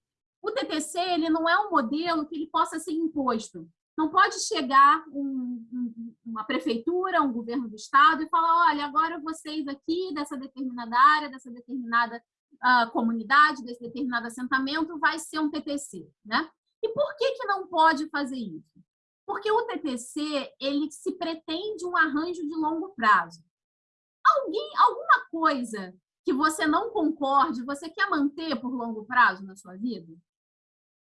O TTC ele não é um modelo que ele possa ser imposto. Não pode chegar um, um, uma prefeitura, um governo do estado e falar, olha, agora vocês aqui dessa determinada área, dessa determinada uh, comunidade, desse determinado assentamento, vai ser um TTC, né? E por que que não pode fazer isso? Porque o TTC, ele se pretende um arranjo de longo prazo. Alguém, alguma coisa que você não concorde, você quer manter por longo prazo na sua vida?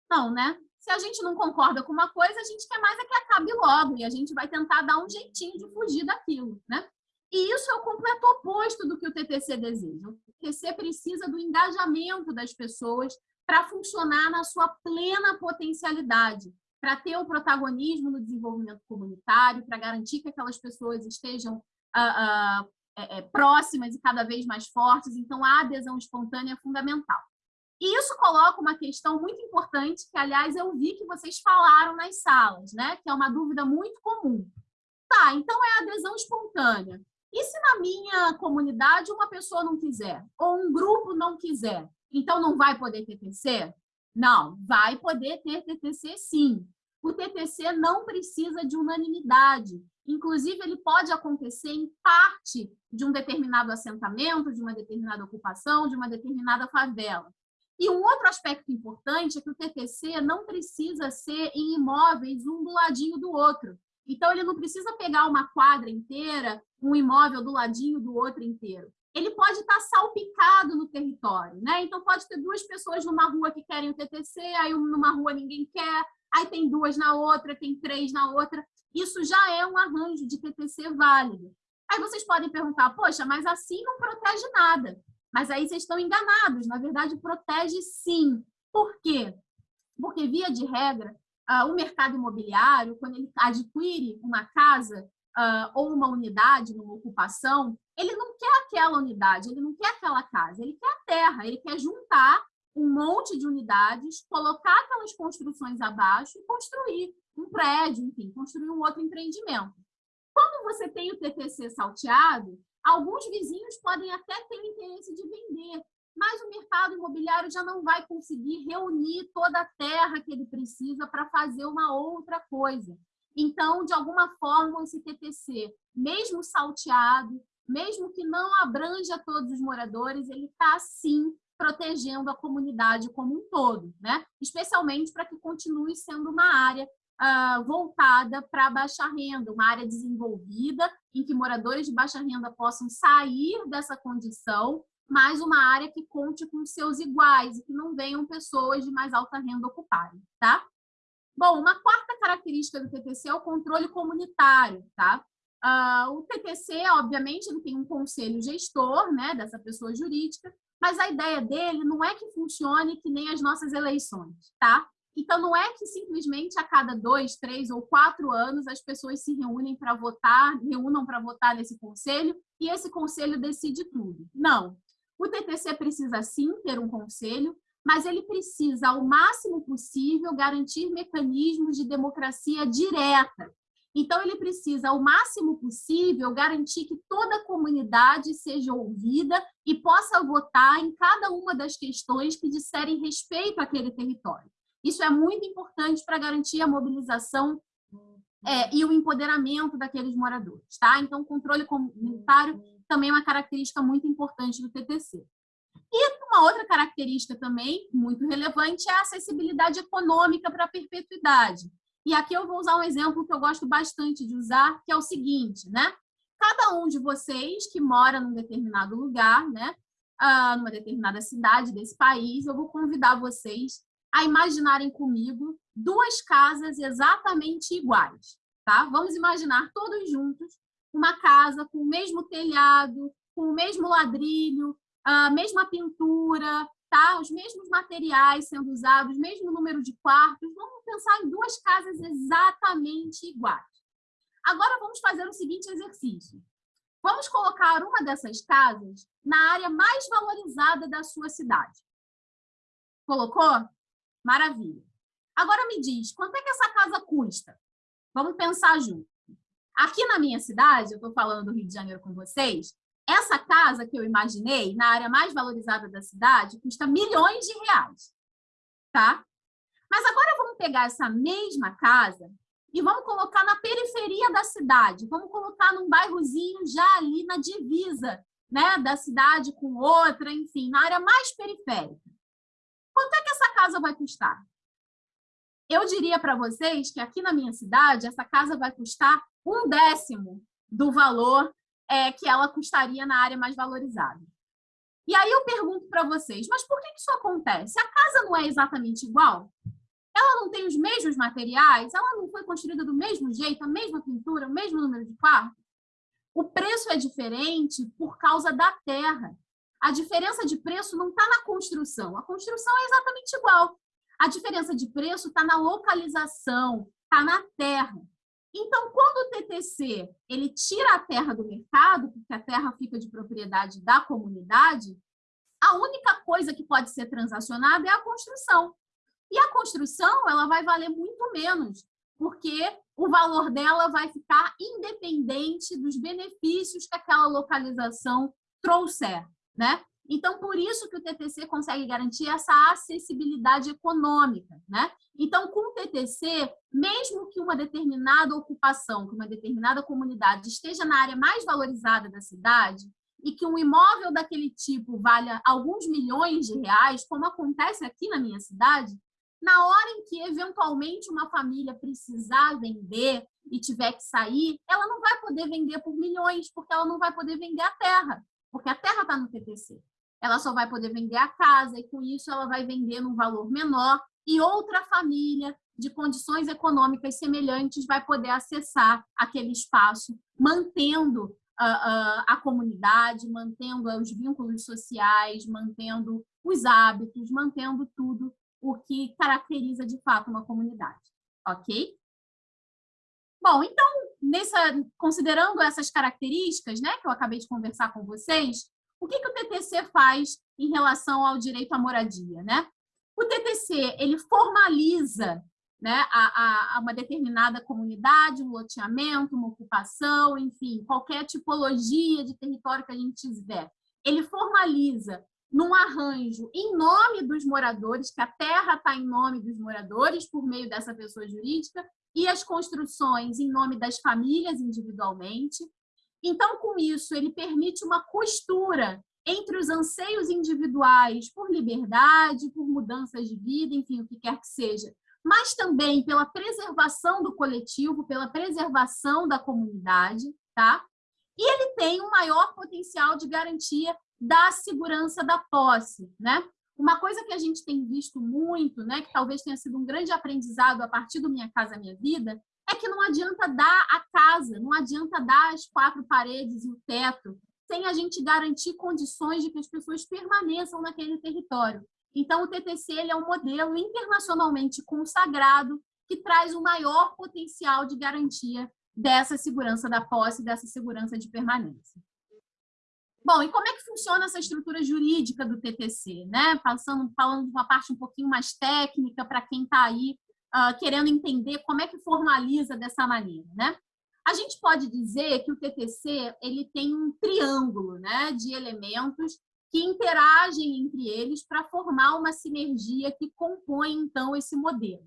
Não, né? Se a gente não concorda com uma coisa, a gente quer mais é que acabe logo e a gente vai tentar dar um jeitinho de fugir daquilo, né? E isso é o completo oposto do que o TTC deseja. O TTC precisa do engajamento das pessoas para funcionar na sua plena potencialidade, para ter o protagonismo no desenvolvimento comunitário, para garantir que aquelas pessoas estejam uh, uh, é, é, próximas e cada vez mais fortes. Então, a adesão espontânea é fundamental. E isso coloca uma questão muito importante, que, aliás, eu vi que vocês falaram nas salas, né? que é uma dúvida muito comum. Tá, então é adesão espontânea. E se na minha comunidade uma pessoa não quiser, ou um grupo não quiser, então não vai poder TTC? Não, vai poder ter TTC sim. O TTC não precisa de unanimidade. Inclusive, ele pode acontecer em parte de um determinado assentamento, de uma determinada ocupação, de uma determinada favela. E um outro aspecto importante é que o TTC não precisa ser em imóveis um do ladinho do outro. Então, ele não precisa pegar uma quadra inteira, um imóvel do ladinho do outro inteiro. Ele pode estar salpicado no território, né? Então, pode ter duas pessoas numa rua que querem o TTC, aí numa rua ninguém quer, aí tem duas na outra, tem três na outra. Isso já é um arranjo de TTC válido. Aí vocês podem perguntar, poxa, mas assim não protege nada. Mas aí vocês estão enganados. Na verdade, protege sim. Por quê? Porque, via de regra, uh, o mercado imobiliário, quando ele adquire uma casa uh, ou uma unidade, numa ocupação, ele não quer aquela unidade, ele não quer aquela casa, ele quer a terra, ele quer juntar um monte de unidades, colocar aquelas construções abaixo e construir um prédio, enfim, construir um outro empreendimento. Quando você tem o TTC salteado, alguns vizinhos podem até ter interesse de vender, mas o mercado imobiliário já não vai conseguir reunir toda a terra que ele precisa para fazer uma outra coisa. Então, de alguma forma, esse TTC, mesmo salteado, mesmo que não abranja todos os moradores, ele está, sim, protegendo a comunidade como um todo, né? especialmente para que continue sendo uma área uh, voltada para baixa renda, uma área desenvolvida em que moradores de baixa renda possam sair dessa condição mas uma área que conte com seus iguais e que não venham pessoas de mais alta renda ocuparem, tá? Bom, uma quarta característica do TTC é o controle comunitário, tá? Uh, o TTC, obviamente, ele tem um conselho gestor, né, dessa pessoa jurídica, mas a ideia dele não é que funcione que nem as nossas eleições, tá? Então, não é que simplesmente a cada dois, três ou quatro anos as pessoas se reúnem para votar, reúnam para votar nesse conselho e esse conselho decide tudo. Não. O TTC precisa sim ter um conselho, mas ele precisa, ao máximo possível, garantir mecanismos de democracia direta. Então, ele precisa, ao máximo possível, garantir que toda a comunidade seja ouvida e possa votar em cada uma das questões que disserem respeito àquele território. Isso é muito importante para garantir a mobilização é, e o empoderamento daqueles moradores. Tá? Então, o controle comunitário também é uma característica muito importante do TTC. E uma outra característica também muito relevante é a acessibilidade econômica para a perpetuidade. E aqui eu vou usar um exemplo que eu gosto bastante de usar, que é o seguinte, né? Cada um de vocês que mora num determinado lugar, né? Ah, numa determinada cidade desse país, eu vou convidar vocês a imaginarem comigo duas casas exatamente iguais, tá? Vamos imaginar todos juntos uma casa com o mesmo telhado, com o mesmo ladrilho, a mesma pintura, tá? os mesmos materiais sendo usados, mesmo número de quartos. Vamos pensar em duas casas exatamente iguais. Agora vamos fazer o seguinte exercício. Vamos colocar uma dessas casas na área mais valorizada da sua cidade. Colocou? Maravilha. Agora me diz, quanto é que essa casa custa? Vamos pensar junto. Aqui na minha cidade, eu estou falando do Rio de Janeiro com vocês, essa casa que eu imaginei, na área mais valorizada da cidade, custa milhões de reais, tá? Mas agora vamos pegar essa mesma casa e vamos colocar na periferia da cidade, vamos colocar num bairrozinho já ali na divisa, né, da cidade com outra, enfim, na área mais periférica. Quanto é que essa casa vai custar? Eu diria para vocês que aqui na minha cidade, essa casa vai custar um décimo do valor é, que ela custaria na área mais valorizada. E aí eu pergunto para vocês, mas por que isso acontece? A casa não é exatamente igual? Ela não tem os mesmos materiais? Ela não foi construída do mesmo jeito, a mesma pintura, o mesmo número de quartos? O preço é diferente por causa da terra. A diferença de preço não está na construção. A construção é exatamente igual. A diferença de preço está na localização, está na terra. Então, quando o TTC ele tira a terra do mercado, porque a terra fica de propriedade da comunidade, a única coisa que pode ser transacionada é a construção. E a construção ela vai valer muito menos, porque o valor dela vai ficar independente dos benefícios que aquela localização trouxer, né? Então, por isso que o TTC consegue garantir essa acessibilidade econômica, né? Então, com o TTC, mesmo que uma determinada ocupação, que uma determinada comunidade esteja na área mais valorizada da cidade e que um imóvel daquele tipo valha alguns milhões de reais, como acontece aqui na minha cidade, na hora em que eventualmente uma família precisar vender e tiver que sair, ela não vai poder vender por milhões, porque ela não vai poder vender a terra, porque a terra está no TTC ela só vai poder vender a casa e com isso ela vai vender num valor menor e outra família de condições econômicas semelhantes vai poder acessar aquele espaço, mantendo uh, uh, a comunidade, mantendo os vínculos sociais, mantendo os hábitos, mantendo tudo o que caracteriza de fato uma comunidade, ok? Bom, então, nessa, considerando essas características né, que eu acabei de conversar com vocês, o que, que o TTC faz em relação ao direito à moradia? Né? O TTC ele formaliza né, a, a, uma determinada comunidade, um loteamento, uma ocupação, enfim, qualquer tipologia de território que a gente tiver. Ele formaliza num arranjo em nome dos moradores, que a terra está em nome dos moradores por meio dessa pessoa jurídica, e as construções em nome das famílias individualmente. Então, com isso, ele permite uma costura entre os anseios individuais por liberdade, por mudanças de vida, enfim, o que quer que seja, mas também pela preservação do coletivo, pela preservação da comunidade, tá? E ele tem um maior potencial de garantia da segurança da posse, né? Uma coisa que a gente tem visto muito, né, que talvez tenha sido um grande aprendizado a partir do Minha Casa Minha Vida, é que não adianta dar a casa, não adianta dar as quatro paredes e o teto, sem a gente garantir condições de que as pessoas permaneçam naquele território. Então, o TTC ele é um modelo internacionalmente consagrado que traz o maior potencial de garantia dessa segurança da posse, dessa segurança de permanência. Bom, e como é que funciona essa estrutura jurídica do TTC? Né? Passando, falando de uma parte um pouquinho mais técnica para quem está aí uh, querendo entender como é que formaliza dessa maneira, né? A gente pode dizer que o TTC ele tem um triângulo né, de elementos que interagem entre eles para formar uma sinergia que compõe, então, esse modelo.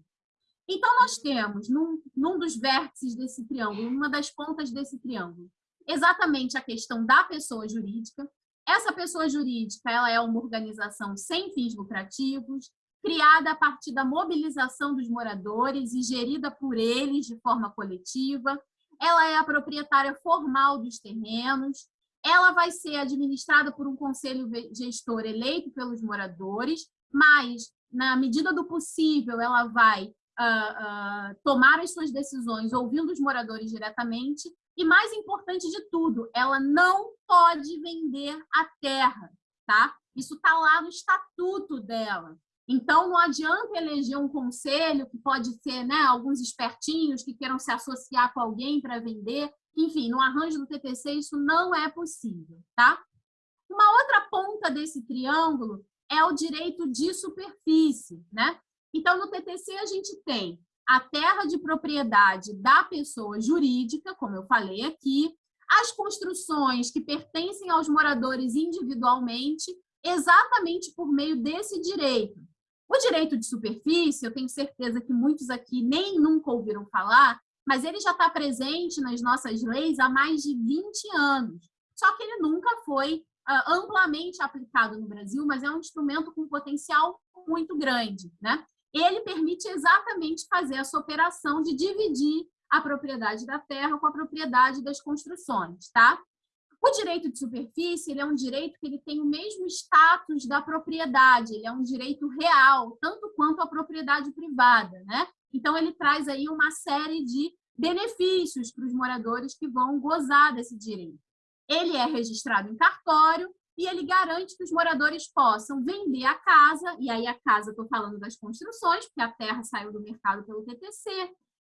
Então, nós temos, num, num dos vértices desse triângulo, numa das pontas desse triângulo, exatamente a questão da pessoa jurídica. Essa pessoa jurídica ela é uma organização sem fins lucrativos, criada a partir da mobilização dos moradores e gerida por eles de forma coletiva. Ela é a proprietária formal dos terrenos. Ela vai ser administrada por um conselho gestor eleito pelos moradores, mas, na medida do possível, ela vai uh, uh, tomar as suas decisões ouvindo os moradores diretamente. E, mais importante de tudo, ela não pode vender a terra, tá? Isso está lá no estatuto dela. Então, não adianta eleger um conselho, que pode ser né, alguns espertinhos que queiram se associar com alguém para vender. Enfim, no arranjo do TTC, isso não é possível. Tá? Uma outra ponta desse triângulo é o direito de superfície, né? Então, no TTC, a gente tem a terra de propriedade da pessoa jurídica, como eu falei aqui, as construções que pertencem aos moradores individualmente, exatamente por meio desse direito. O direito de superfície, eu tenho certeza que muitos aqui nem nunca ouviram falar, mas ele já está presente nas nossas leis há mais de 20 anos. Só que ele nunca foi uh, amplamente aplicado no Brasil, mas é um instrumento com potencial muito grande. Né? Ele permite exatamente fazer essa operação de dividir a propriedade da terra com a propriedade das construções. Tá? O direito de superfície ele é um direito que ele tem o mesmo status da propriedade, ele é um direito real, tanto quanto a propriedade privada. Né? Então, ele traz aí uma série de benefícios para os moradores que vão gozar desse direito. Ele é registrado em cartório e ele garante que os moradores possam vender a casa, e aí a casa, estou falando das construções, porque a terra saiu do mercado pelo TTC,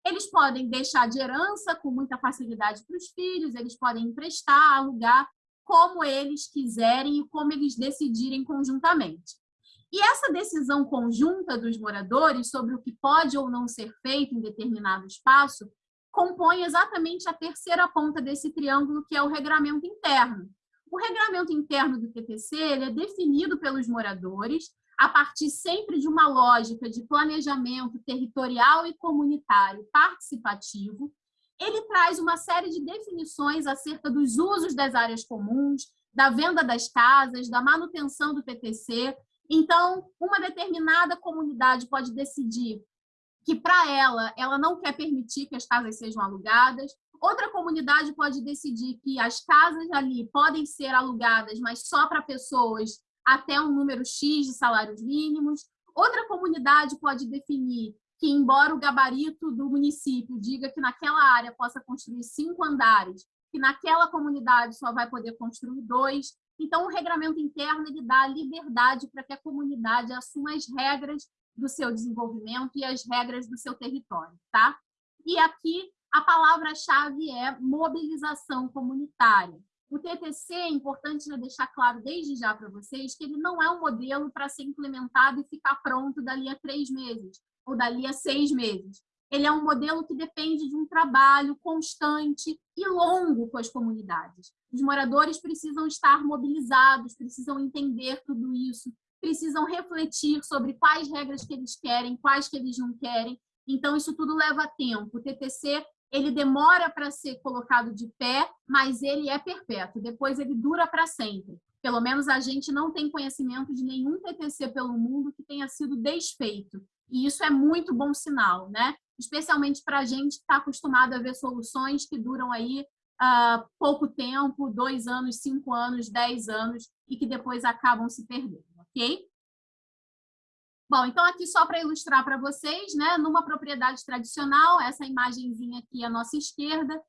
eles podem deixar de herança com muita facilidade para os filhos, eles podem emprestar, alugar, como eles quiserem e como eles decidirem conjuntamente. E essa decisão conjunta dos moradores sobre o que pode ou não ser feito em determinado espaço compõe exatamente a terceira ponta desse triângulo, que é o regramento interno. O regramento interno do ele é definido pelos moradores a partir sempre de uma lógica de planejamento territorial e comunitário participativo. Ele traz uma série de definições acerca dos usos das áreas comuns, da venda das casas, da manutenção do TTC, então, uma determinada comunidade pode decidir que, para ela, ela não quer permitir que as casas sejam alugadas. Outra comunidade pode decidir que as casas ali podem ser alugadas, mas só para pessoas até um número X de salários mínimos. Outra comunidade pode definir que, embora o gabarito do município diga que naquela área possa construir cinco andares, que naquela comunidade só vai poder construir dois. Então, o regramento interno ele dá liberdade para que a comunidade assuma as regras do seu desenvolvimento e as regras do seu território, tá? E aqui a palavra-chave é mobilização comunitária. O TTC é importante já deixar claro desde já para vocês que ele não é um modelo para ser implementado e ficar pronto dali a três meses ou dali a seis meses. Ele é um modelo que depende de um trabalho constante e longo com as comunidades. Os moradores precisam estar mobilizados, precisam entender tudo isso, precisam refletir sobre quais regras que eles querem, quais que eles não querem. Então, isso tudo leva tempo. O TTC ele demora para ser colocado de pé, mas ele é perpétuo. Depois, ele dura para sempre. Pelo menos a gente não tem conhecimento de nenhum TTC pelo mundo que tenha sido desfeito. E isso é muito bom sinal, né? Especialmente para a gente que está acostumado a ver soluções que duram aí uh, pouco tempo, dois anos, cinco anos, dez anos, e que depois acabam se perdendo, ok? Bom, então aqui só para ilustrar para vocês, né, numa propriedade tradicional, essa imagenzinha aqui à nossa esquerda,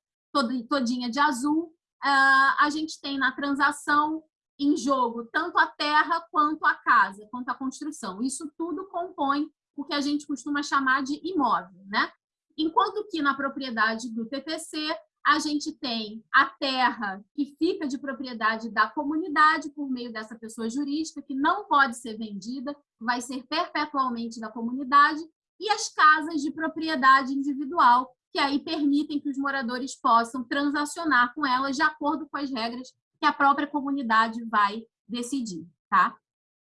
todinha de azul, uh, a gente tem na transação em jogo tanto a terra quanto a casa, quanto a construção. Isso tudo compõe o que a gente costuma chamar de imóvel, né? Enquanto que na propriedade do TTC, a gente tem a terra que fica de propriedade da comunidade por meio dessa pessoa jurídica, que não pode ser vendida, vai ser perpetualmente da comunidade, e as casas de propriedade individual, que aí permitem que os moradores possam transacionar com elas de acordo com as regras que a própria comunidade vai decidir, tá?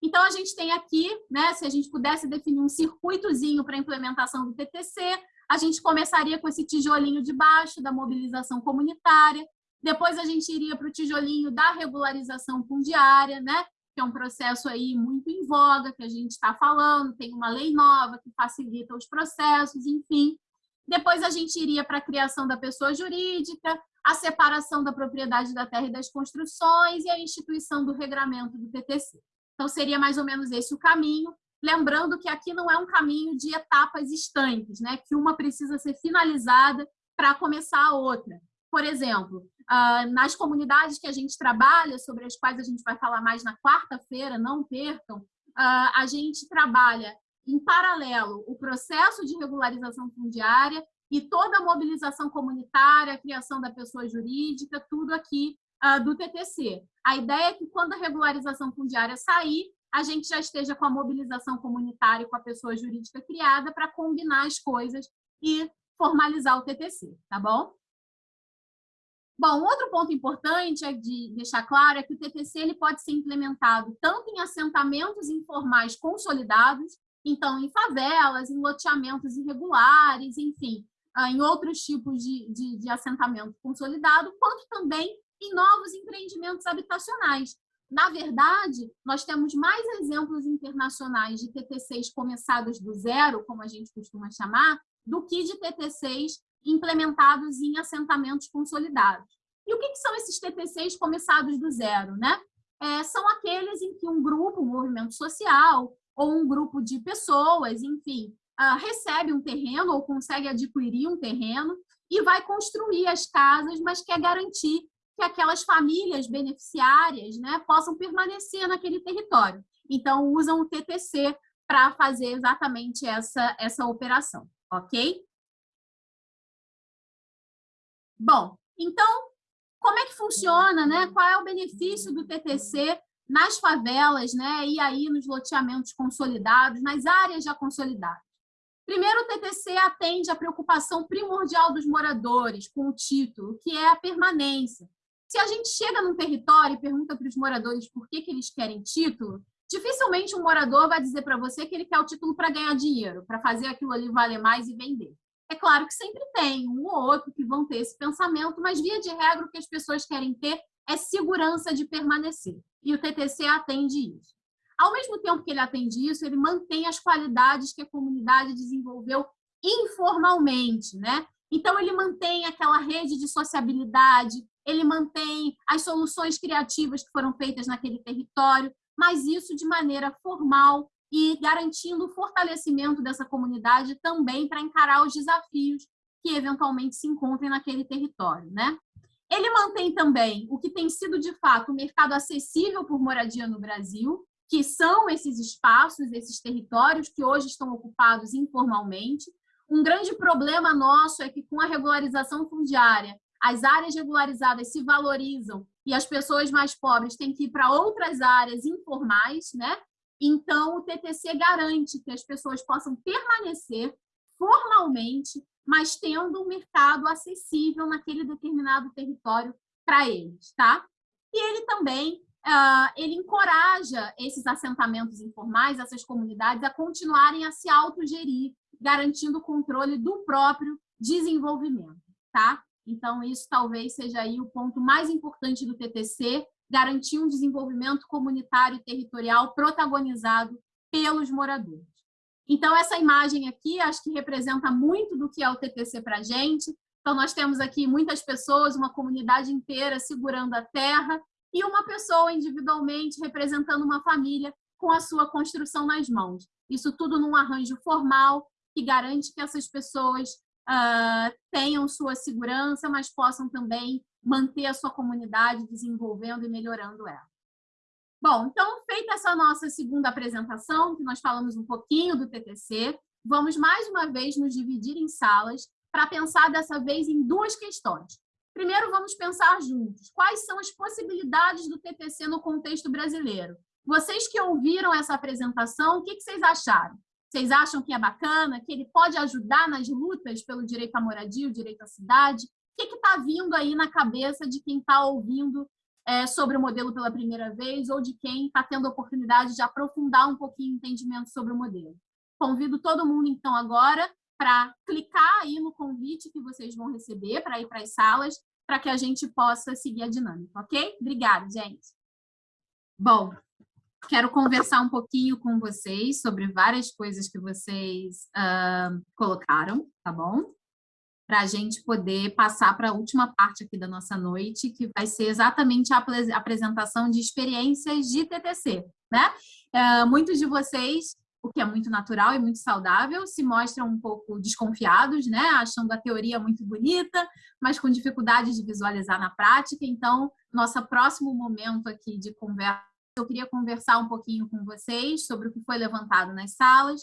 Então, a gente tem aqui, né, se a gente pudesse definir um circuitozinho para a implementação do TTC, a gente começaria com esse tijolinho de baixo da mobilização comunitária, depois a gente iria para o tijolinho da regularização fundiária, né? que é um processo aí muito em voga, que a gente está falando, tem uma lei nova que facilita os processos, enfim. Depois a gente iria para a criação da pessoa jurídica, a separação da propriedade da terra e das construções e a instituição do regramento do TTC. Então, seria mais ou menos esse o caminho. Lembrando que aqui não é um caminho de etapas estanques, né? que uma precisa ser finalizada para começar a outra. Por exemplo, ah, nas comunidades que a gente trabalha, sobre as quais a gente vai falar mais na quarta-feira, não percam, ah, a gente trabalha em paralelo o processo de regularização fundiária e toda a mobilização comunitária, a criação da pessoa jurídica, tudo aqui uh, do TTC. A ideia é que quando a regularização fundiária sair, a gente já esteja com a mobilização comunitária com a pessoa jurídica criada para combinar as coisas e formalizar o TTC, tá bom? Bom, outro ponto importante é de deixar claro é que o TTC ele pode ser implementado tanto em assentamentos informais consolidados, então em favelas, em loteamentos irregulares, enfim, ah, em outros tipos de, de, de assentamento consolidado, quanto também em novos empreendimentos habitacionais. Na verdade, nós temos mais exemplos internacionais de TTCs começados do zero, como a gente costuma chamar, do que de TTCs implementados em assentamentos consolidados. E o que, são esses TPCs começados do zero? Né? É, são aqueles em que um grupo, um movimento social, ou um grupo de pessoas, enfim, uh, recebe um terreno ou consegue adquirir um terreno e vai construir as casas, mas quer garantir que aquelas famílias beneficiárias né, possam permanecer naquele território. Então, usam o TTC para fazer exatamente essa, essa operação, ok? Bom, então, como é que funciona, né? Qual é o benefício do TTC nas favelas, né? E aí nos loteamentos consolidados, nas áreas já consolidadas? Primeiro, o TTC atende à preocupação primordial dos moradores com o título, que é a permanência. Se a gente chega num território e pergunta para os moradores por que, que eles querem título, dificilmente um morador vai dizer para você que ele quer o título para ganhar dinheiro, para fazer aquilo ali valer mais e vender. É claro que sempre tem um ou outro que vão ter esse pensamento, mas via de regra o que as pessoas querem ter é segurança de permanecer. E o TTC atende isso. Ao mesmo tempo que ele atende isso, ele mantém as qualidades que a comunidade desenvolveu informalmente, né? Então, ele mantém aquela rede de sociabilidade, ele mantém as soluções criativas que foram feitas naquele território, mas isso de maneira formal e garantindo o fortalecimento dessa comunidade também para encarar os desafios que eventualmente se encontrem naquele território, né? Ele mantém também o que tem sido de fato o mercado acessível por moradia no Brasil, que são esses espaços, esses territórios que hoje estão ocupados informalmente. Um grande problema nosso é que com a regularização fundiária, as áreas regularizadas se valorizam e as pessoas mais pobres têm que ir para outras áreas informais, né? Então, o TTC garante que as pessoas possam permanecer formalmente, mas tendo um mercado acessível naquele determinado território para eles, tá? E ele também uh, ele encoraja esses assentamentos informais, essas comunidades, a continuarem a se autogerir, garantindo o controle do próprio desenvolvimento, tá? Então, isso talvez seja aí o ponto mais importante do TTC, garantir um desenvolvimento comunitário e territorial protagonizado pelos moradores. Então, essa imagem aqui, acho que representa muito do que é o TTC para a gente. Então, nós temos aqui muitas pessoas, uma comunidade inteira segurando a terra e uma pessoa individualmente representando uma família com a sua construção nas mãos. Isso tudo num arranjo formal que garante que essas pessoas uh, tenham sua segurança, mas possam também manter a sua comunidade desenvolvendo e melhorando ela. Bom, então, feita essa nossa segunda apresentação, que nós falamos um pouquinho do TTC, vamos mais uma vez nos dividir em salas para pensar dessa vez em duas questões. Primeiro, vamos pensar juntos. Quais são as possibilidades do TTC no contexto brasileiro? Vocês que ouviram essa apresentação, o que vocês acharam? Vocês acham que é bacana, que ele pode ajudar nas lutas pelo direito à moradia, o direito à cidade? O que está vindo aí na cabeça de quem está ouvindo é, sobre o modelo pela primeira vez ou de quem está tendo a oportunidade de aprofundar um pouquinho o entendimento sobre o modelo? Convido todo mundo, então, agora para clicar aí no convite que vocês vão receber para ir para as salas, para que a gente possa seguir a dinâmica, ok? Obrigada, gente. Bom, quero conversar um pouquinho com vocês sobre várias coisas que vocês uh, colocaram, tá bom? Para a gente poder passar para a última parte aqui da nossa noite, que vai ser exatamente a apresentação de experiências de TTC, né? Uh, muitos de vocês, o que é muito natural e muito saudável, se mostram um pouco desconfiados, né? Achando a teoria muito bonita, mas com dificuldade de visualizar na prática. Então, nosso próximo momento aqui de conversa eu queria conversar um pouquinho com vocês sobre o que foi levantado nas salas.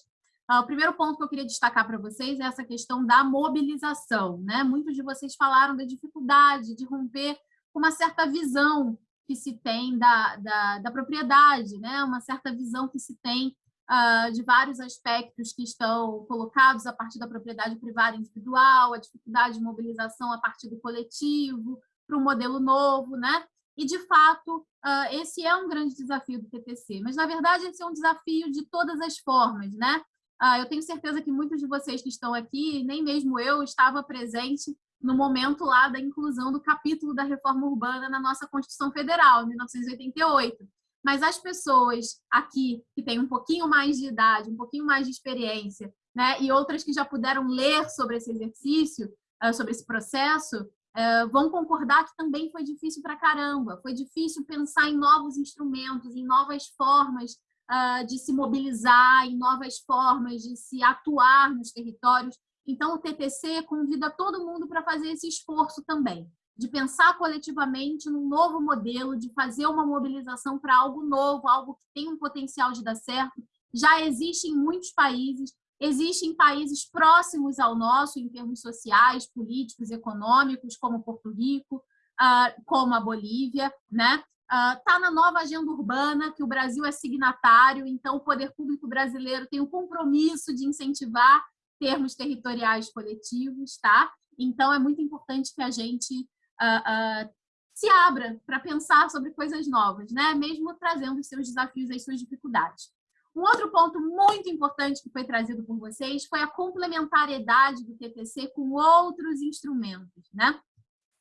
Uh, o primeiro ponto que eu queria destacar para vocês é essa questão da mobilização. Né? Muitos de vocês falaram da dificuldade de romper uma certa visão que se tem da, da, da propriedade, né? uma certa visão que se tem uh, de vários aspectos que estão colocados a partir da propriedade privada individual, a dificuldade de mobilização a partir do coletivo, para um modelo novo, né? E, de fato, uh, esse é um grande desafio do TTC, mas, na verdade, esse é um desafio de todas as formas, né? Uh, eu tenho certeza que muitos de vocês que estão aqui, nem mesmo eu, estava presente no momento lá da inclusão do capítulo da reforma urbana na nossa Constituição Federal, em 1988. Mas as pessoas aqui que têm um pouquinho mais de idade, um pouquinho mais de experiência, né, e outras que já puderam ler sobre esse exercício, ah, sobre esse processo, ah, vão concordar que também foi difícil para caramba. Foi difícil pensar em novos instrumentos, em novas formas ah, de se mobilizar, em novas formas de se atuar nos territórios então, o TTC convida todo mundo para fazer esse esforço também, de pensar coletivamente num novo modelo, de fazer uma mobilização para algo novo, algo que tem um potencial de dar certo. Já existe em muitos países, existem países próximos ao nosso, em termos sociais, políticos, econômicos, como Porto Rico, ah, como a Bolívia, né? Está ah, na nova agenda urbana, que o Brasil é signatário, então o poder público brasileiro tem o compromisso de incentivar termos territoriais coletivos, tá? Então, é muito importante que a gente uh, uh, se abra para pensar sobre coisas novas, né? Mesmo trazendo os seus desafios e as suas dificuldades. Um outro ponto muito importante que foi trazido por vocês foi a complementariedade do TTC com outros instrumentos, né?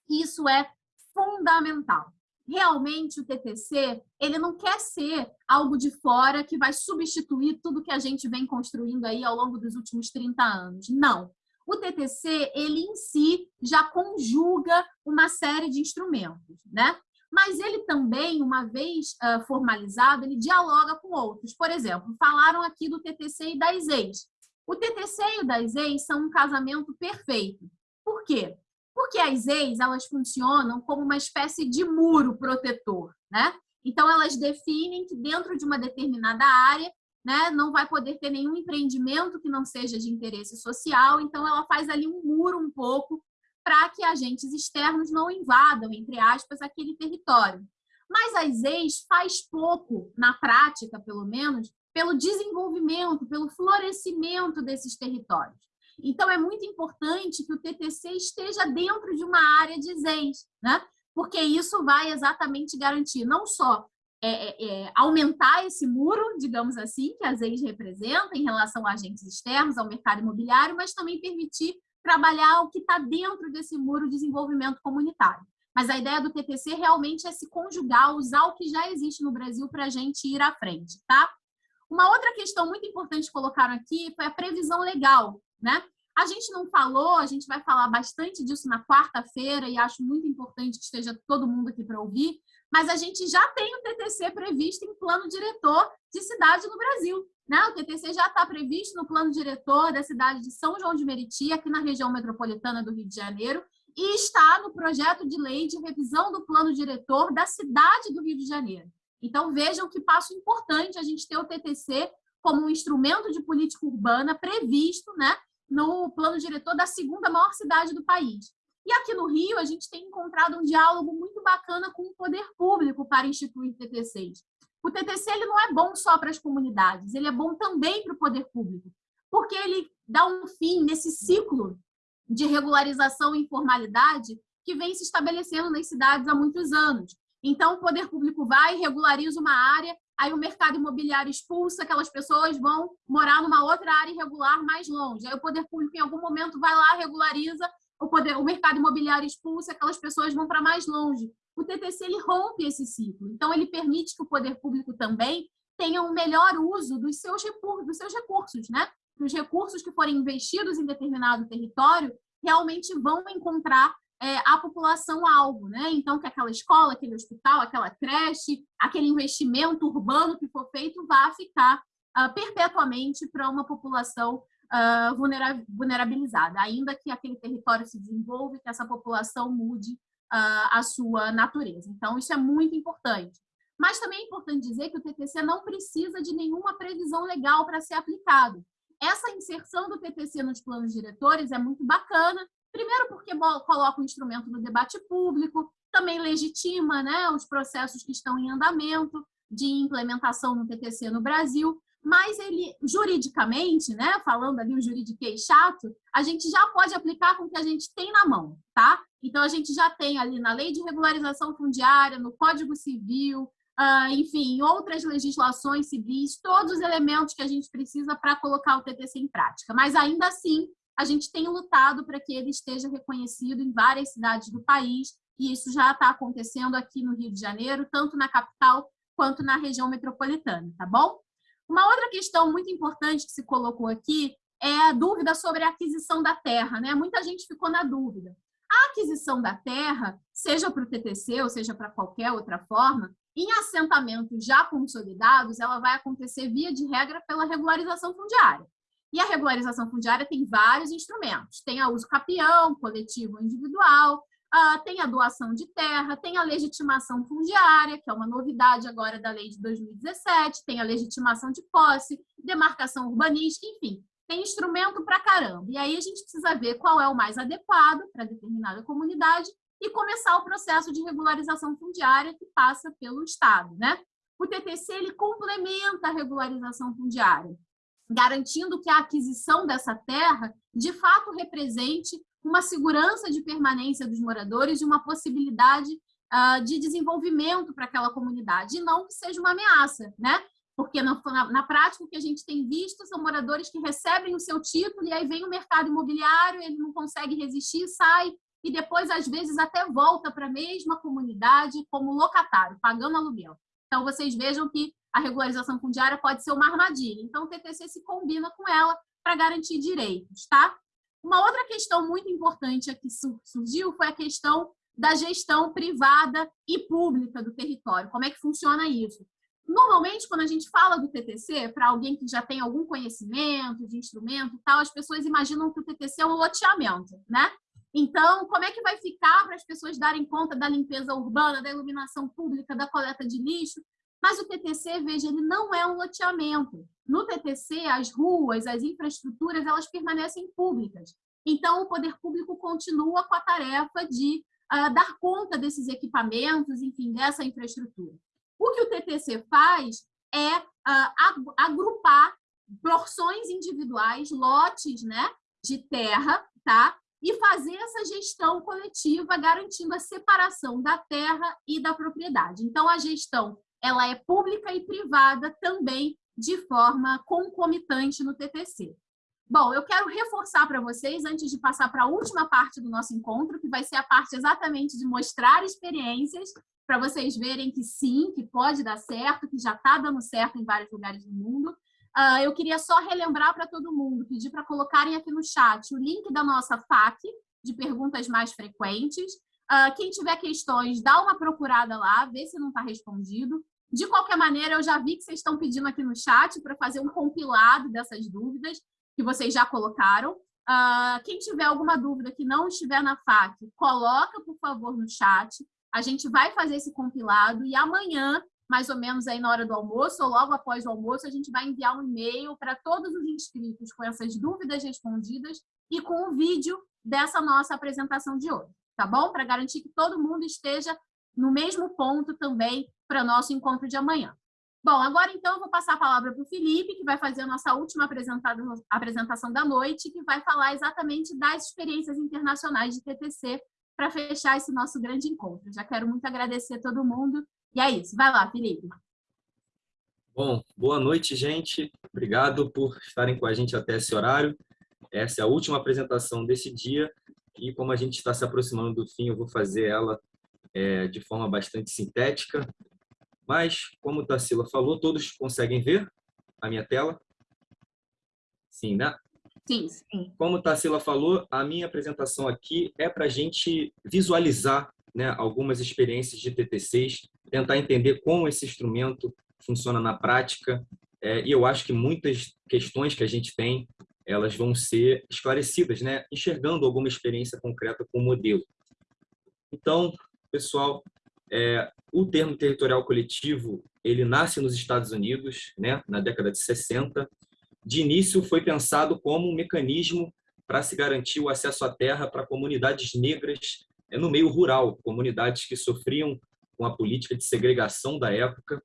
Isso é fundamental realmente o TTC ele não quer ser algo de fora que vai substituir tudo que a gente vem construindo aí ao longo dos últimos 30 anos. Não. O TTC, ele em si já conjuga uma série de instrumentos, né? Mas ele também, uma vez uh, formalizado, ele dialoga com outros. Por exemplo, falaram aqui do TTC e das ex. O TTC e o das ex são um casamento perfeito. Por quê? Porque as ex, elas funcionam como uma espécie de muro protetor, né? Então, elas definem que dentro de uma determinada área, né, não vai poder ter nenhum empreendimento que não seja de interesse social, então ela faz ali um muro um pouco para que agentes externos não invadam, entre aspas, aquele território. Mas as ex faz pouco, na prática, pelo menos, pelo desenvolvimento, pelo florescimento desses territórios. Então, é muito importante que o TTC esteja dentro de uma área de ZENS, né? porque isso vai exatamente garantir não só é, é, é, aumentar esse muro, digamos assim, que a ZENS representa em relação a agentes externos, ao mercado imobiliário, mas também permitir trabalhar o que está dentro desse muro de desenvolvimento comunitário. Mas a ideia do TTC realmente é se conjugar, usar o que já existe no Brasil para a gente ir à frente, tá? Uma outra questão muito importante que colocaram aqui foi a previsão legal né? A gente não falou, a gente vai falar bastante disso na quarta-feira e acho muito importante que esteja todo mundo aqui para ouvir, mas a gente já tem o TTC previsto em plano diretor de cidade no Brasil. Né? O TTC já está previsto no plano diretor da cidade de São João de Meriti, aqui na região metropolitana do Rio de Janeiro, e está no projeto de lei de revisão do plano diretor da cidade do Rio de Janeiro. Então, vejam que passo importante a gente ter o TTC como um instrumento de política urbana previsto né, no plano diretor da segunda maior cidade do país. E aqui no Rio, a gente tem encontrado um diálogo muito bacana com o poder público para instituir TTCs. O TTC ele não é bom só para as comunidades, ele é bom também para o poder público, porque ele dá um fim nesse ciclo de regularização e informalidade que vem se estabelecendo nas cidades há muitos anos. Então, o poder público vai, regulariza uma área, aí o mercado imobiliário expulsa, aquelas pessoas vão morar numa outra área irregular mais longe. Aí o poder público, em algum momento, vai lá, regulariza, o, poder, o mercado imobiliário expulsa, aquelas pessoas vão para mais longe. O TTC ele rompe esse ciclo. Então, ele permite que o poder público também tenha um melhor uso dos seus recursos, dos seus recursos, né? Os recursos que forem investidos em determinado território realmente vão encontrar é, a população-alvo, né? Então, que aquela escola, aquele hospital, aquela creche, aquele investimento urbano que for feito vá ficar uh, perpetuamente para uma população uh, vulnerabilizada, ainda que aquele território se desenvolva e que essa população mude uh, a sua natureza. Então, isso é muito importante. Mas também é importante dizer que o TTC não precisa de nenhuma previsão legal para ser aplicado. Essa inserção do TTC nos planos diretores é muito bacana, Primeiro, porque coloca o instrumento no debate público, também legitima né, os processos que estão em andamento de implementação no TTC no Brasil, mas ele, juridicamente, né, falando ali o juridiquês chato, a gente já pode aplicar com o que a gente tem na mão, tá? Então, a gente já tem ali na Lei de Regularização Fundiária, no Código Civil, uh, enfim, em outras legislações civis, todos os elementos que a gente precisa para colocar o TTC em prática. Mas, ainda assim, a gente tem lutado para que ele esteja reconhecido em várias cidades do país, e isso já está acontecendo aqui no Rio de Janeiro, tanto na capital quanto na região metropolitana, tá bom? Uma outra questão muito importante que se colocou aqui é a dúvida sobre a aquisição da terra. Né? Muita gente ficou na dúvida. A aquisição da terra, seja para o TTC ou seja para qualquer outra forma, em assentamentos já consolidados, ela vai acontecer via de regra pela regularização fundiária. E a regularização fundiária tem vários instrumentos. Tem a uso capião, coletivo individual, Uh, tem a doação de terra, tem a legitimação fundiária, que é uma novidade agora da lei de 2017, tem a legitimação de posse, demarcação urbanística, enfim, tem instrumento para caramba. E aí a gente precisa ver qual é o mais adequado para determinada comunidade e começar o processo de regularização fundiária que passa pelo Estado. Né? O TTC ele complementa a regularização fundiária, garantindo que a aquisição dessa terra de fato represente uma segurança de permanência dos moradores e uma possibilidade uh, de desenvolvimento para aquela comunidade, e não que seja uma ameaça, né? Porque na, na, na, prática o que a gente tem visto são moradores que recebem o seu título e aí vem o mercado imobiliário, ele não consegue resistir, sai e depois às vezes até volta para a mesma comunidade como locatário, pagando aluguel. Então vocês vejam que a regularização fundiária pode ser uma armadilha. Então o TTC se combina com ela para garantir direitos, tá? Uma outra questão muito importante que surgiu foi a questão da gestão privada e pública do território. Como é que funciona isso? Normalmente, quando a gente fala do TTC, para alguém que já tem algum conhecimento de instrumento tal, as pessoas imaginam que o TTC é um loteamento, né? Então, como é que vai ficar para as pessoas darem conta da limpeza urbana, da iluminação pública, da coleta de lixo? Mas o TTC, veja, ele não é um loteamento. No TTC, as ruas, as infraestruturas, elas permanecem públicas. Então, o poder público continua com a tarefa de uh, dar conta desses equipamentos, enfim, dessa infraestrutura. O que o TTC faz é uh, agrupar porções individuais, lotes né, de terra, tá? e fazer essa gestão coletiva, garantindo a separação da terra e da propriedade. Então, a gestão ela é pública e privada também de forma concomitante no TTC. Bom, eu quero reforçar para vocês, antes de passar para a última parte do nosso encontro, que vai ser a parte exatamente de mostrar experiências, para vocês verem que sim, que pode dar certo, que já está dando certo em vários lugares do mundo. Uh, eu queria só relembrar para todo mundo, pedir para colocarem aqui no chat o link da nossa FAQ, de perguntas mais frequentes. Uh, quem tiver questões, dá uma procurada lá, vê se não está respondido. De qualquer maneira, eu já vi que vocês estão pedindo aqui no chat para fazer um compilado dessas dúvidas que vocês já colocaram. Uh, quem tiver alguma dúvida que não estiver na FAQ, coloca, por favor, no chat. A gente vai fazer esse compilado e amanhã, mais ou menos aí na hora do almoço, ou logo após o almoço, a gente vai enviar um e-mail para todos os inscritos com essas dúvidas respondidas e com o vídeo dessa nossa apresentação de hoje, tá bom? Para garantir que todo mundo esteja no mesmo ponto também para nosso encontro de amanhã. Bom, agora então eu vou passar a palavra para o Felipe, que vai fazer a nossa última apresentação da noite, que vai falar exatamente das experiências internacionais de TTC para fechar esse nosso grande encontro. Já quero muito agradecer a todo mundo. E é isso. Vai lá, Felipe. Bom, boa noite, gente. Obrigado por estarem com a gente até esse horário. Essa é a última apresentação desse dia e como a gente está se aproximando do fim, eu vou fazer ela é, de forma bastante sintética. Mas, como o Tarsila falou, todos conseguem ver a minha tela? Sim, né? Sim, sim. Como o Tarsila falou, a minha apresentação aqui é para a gente visualizar né, algumas experiências de TTCs, tentar entender como esse instrumento funciona na prática. É, e eu acho que muitas questões que a gente tem, elas vão ser esclarecidas, né, enxergando alguma experiência concreta com o modelo. Então, pessoal, é, o termo territorial coletivo ele nasce nos Estados Unidos, né, na década de 60. De início, foi pensado como um mecanismo para se garantir o acesso à terra para comunidades negras é, no meio rural, comunidades que sofriam com a política de segregação da época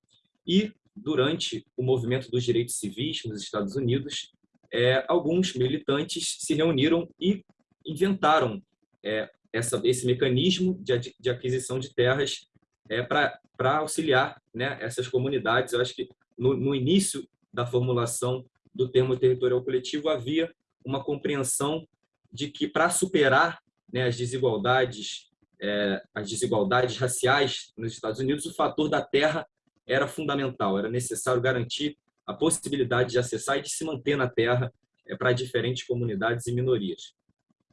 e durante o movimento dos direitos civis nos Estados Unidos, é, alguns militantes se reuniram e inventaram é, essa, esse mecanismo de, de aquisição de terras é, para auxiliar né, essas comunidades. Eu acho que no, no início da formulação do termo territorial coletivo havia uma compreensão de que para superar né, as desigualdades é, as desigualdades raciais nos Estados Unidos o fator da terra era fundamental. Era necessário garantir a possibilidade de acessar e de se manter na terra é, para diferentes comunidades e minorias.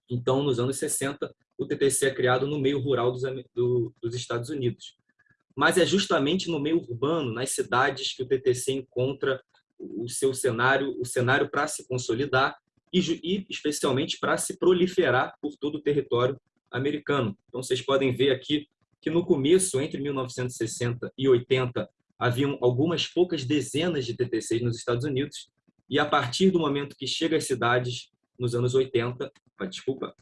Então nos anos 60 o TTC é criado no meio rural dos, do, dos Estados Unidos mas é justamente no meio urbano nas cidades que o TTC encontra o seu cenário o cenário para se consolidar e, e especialmente para se proliferar por todo o território americano. Então, vocês podem ver aqui que no começo, entre 1960 e 80, haviam algumas poucas dezenas de TTCs nos Estados Unidos, e a partir do momento que chega às cidades, nos anos 80, ah, desculpa,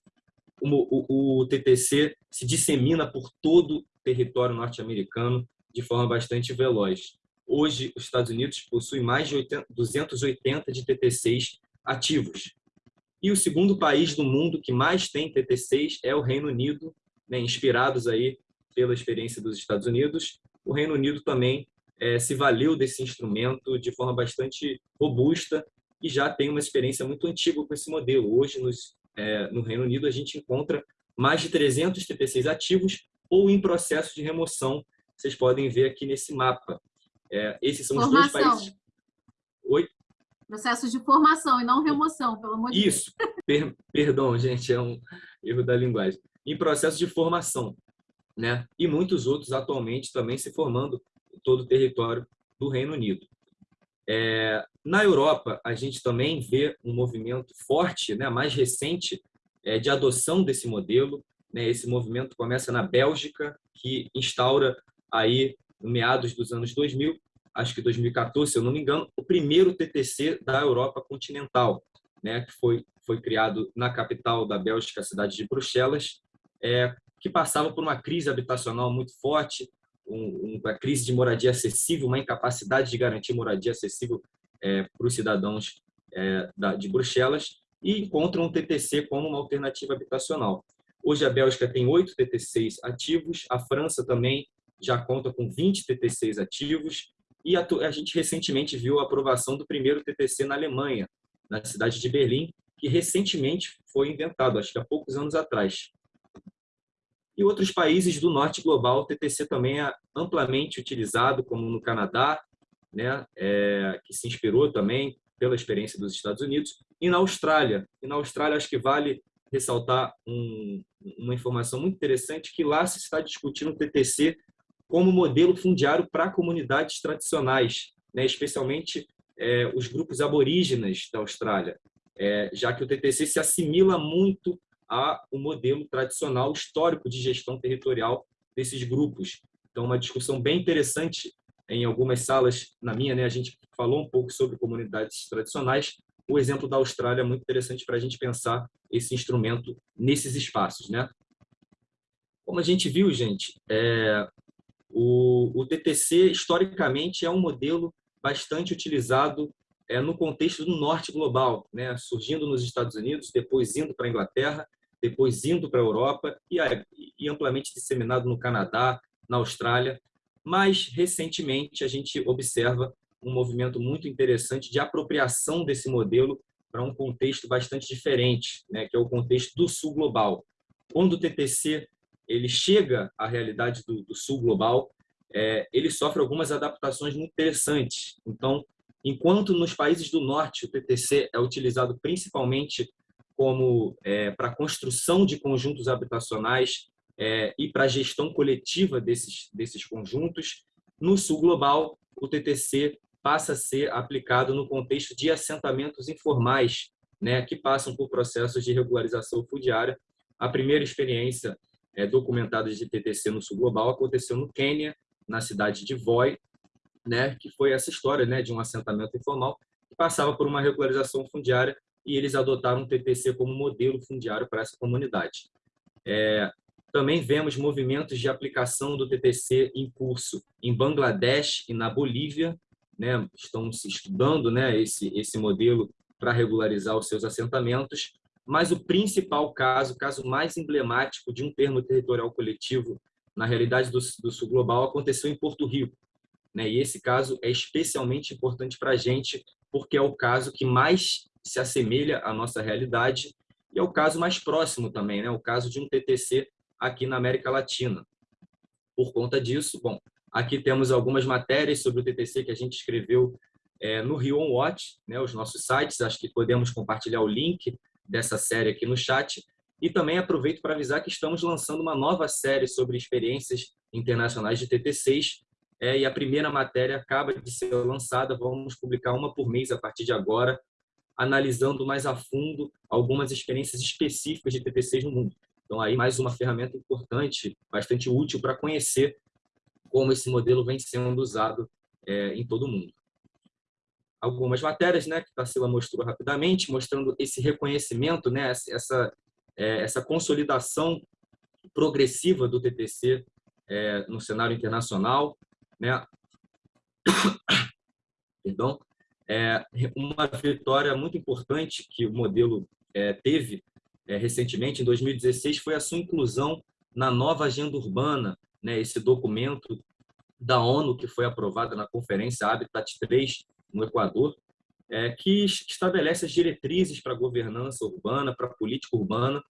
o, o, o TTC se dissemina por todo o território norte-americano de forma bastante veloz. Hoje, os Estados Unidos possuem mais de 80, 280 de TTCs ativos. E o segundo país do mundo que mais tem TT6 é o Reino Unido, né, inspirados aí pela experiência dos Estados Unidos. O Reino Unido também é, se valeu desse instrumento de forma bastante robusta e já tem uma experiência muito antiga com esse modelo. Hoje, nos, é, no Reino Unido, a gente encontra mais de 300 TP6 ativos ou em processo de remoção. Vocês podem ver aqui nesse mapa. É, esses são Formação. os dois países. Oi? Processo de formação e não remoção, pelo amor de Deus. Isso. Per perdão, gente, é um erro da linguagem. Em processo de formação, né? E muitos outros atualmente também se formando em todo o território do Reino Unido. É, na Europa, a gente também vê um movimento forte, né, mais recente, é, de adoção desse modelo. Né? Esse movimento começa na Bélgica, que instaura aí, no meados dos anos 2000, acho que 2014, se eu não me engano, o primeiro TTC da Europa continental, né, que foi, foi criado na capital da Bélgica, a cidade de Bruxelas, é, que passava por uma crise habitacional muito forte, um, uma crise de moradia acessível, uma incapacidade de garantir moradia acessível é, para os cidadãos é, da, de Bruxelas, e encontram um TTC como uma alternativa habitacional. Hoje a Bélgica tem oito TTCs ativos, a França também já conta com 20 TTCs ativos, e a, a gente recentemente viu a aprovação do primeiro TTC na Alemanha, na cidade de Berlim, que recentemente foi inventado, acho que há poucos anos atrás. E outros países do norte global, o TTC também é amplamente utilizado, como no Canadá, né, é, que se inspirou também pela experiência dos Estados Unidos, e na Austrália. E na Austrália, acho que vale ressaltar um, uma informação muito interessante, que lá se está discutindo o TTC como modelo fundiário para comunidades tradicionais, né, especialmente é, os grupos aborígenas da Austrália, é, já que o TTC se assimila muito ao modelo tradicional histórico de gestão territorial desses grupos. Então, uma discussão bem interessante em algumas salas, na minha, né, a gente falou um pouco sobre comunidades tradicionais. O exemplo da Austrália é muito interessante para a gente pensar esse instrumento nesses espaços, né? Como a gente viu, gente, é, o, o TTC, historicamente, é um modelo bastante utilizado é, no contexto do norte global, né? surgindo nos Estados Unidos, depois indo para a Inglaterra, depois indo para a Europa e, amplamente disseminado no Canadá, na Austrália. Mas, recentemente, a gente observa um movimento muito interessante de apropriação desse modelo para um contexto bastante diferente, né, que é o contexto do sul global. Quando o TTC ele chega à realidade do, do sul global, é, ele sofre algumas adaptações muito interessantes. Então, enquanto nos países do norte o TTC é utilizado principalmente como é, para construção de conjuntos habitacionais é, e para a gestão coletiva desses, desses conjuntos, no sul global o TTC passa a ser aplicado no contexto de assentamentos informais, né, que passam por processos de regularização fundiária. A primeira experiência é, documentadas de TTC no sul global aconteceu no Quênia, na cidade de Voi, né, que foi essa história né, de um assentamento informal que passava por uma regularização fundiária e eles adotaram o TTC como modelo fundiário para essa comunidade. É, Também vemos movimentos de aplicação do TTC em curso em Bangladesh e na Bolívia, né? estão se estudando né, esse, esse modelo para regularizar os seus assentamentos, mas o principal caso, o caso mais emblemático de um termo territorial coletivo na realidade do, do sul global aconteceu em Porto Rico. Né? E esse caso é especialmente importante para a gente, porque é o caso que mais se assemelha à nossa realidade e é o caso mais próximo também, né? o caso de um TTC aqui na América Latina. Por conta disso, bom, aqui temos algumas matérias sobre o TTC que a gente escreveu é, no Rio On Watch, né, os nossos sites, acho que podemos compartilhar o link dessa série aqui no chat, e também aproveito para avisar que estamos lançando uma nova série sobre experiências internacionais de TT6, é, e a primeira matéria acaba de ser lançada, vamos publicar uma por mês a partir de agora, analisando mais a fundo algumas experiências específicas de TT6 no mundo. Então, aí mais uma ferramenta importante, bastante útil para conhecer como esse modelo vem sendo usado é, em todo o mundo. Algumas matérias, né, que Tarsila mostrou rapidamente, mostrando esse reconhecimento, né, essa, é, essa consolidação progressiva do TTC é, no cenário internacional, né? *coughs* Perdão. É, uma vitória muito importante que o modelo é, teve é, recentemente, em 2016, foi a sua inclusão na nova agenda urbana, né? Esse documento da ONU que foi aprovada na conferência Habitat 3 no Equador, é, que estabelece as diretrizes para a governança urbana, para a política urbana,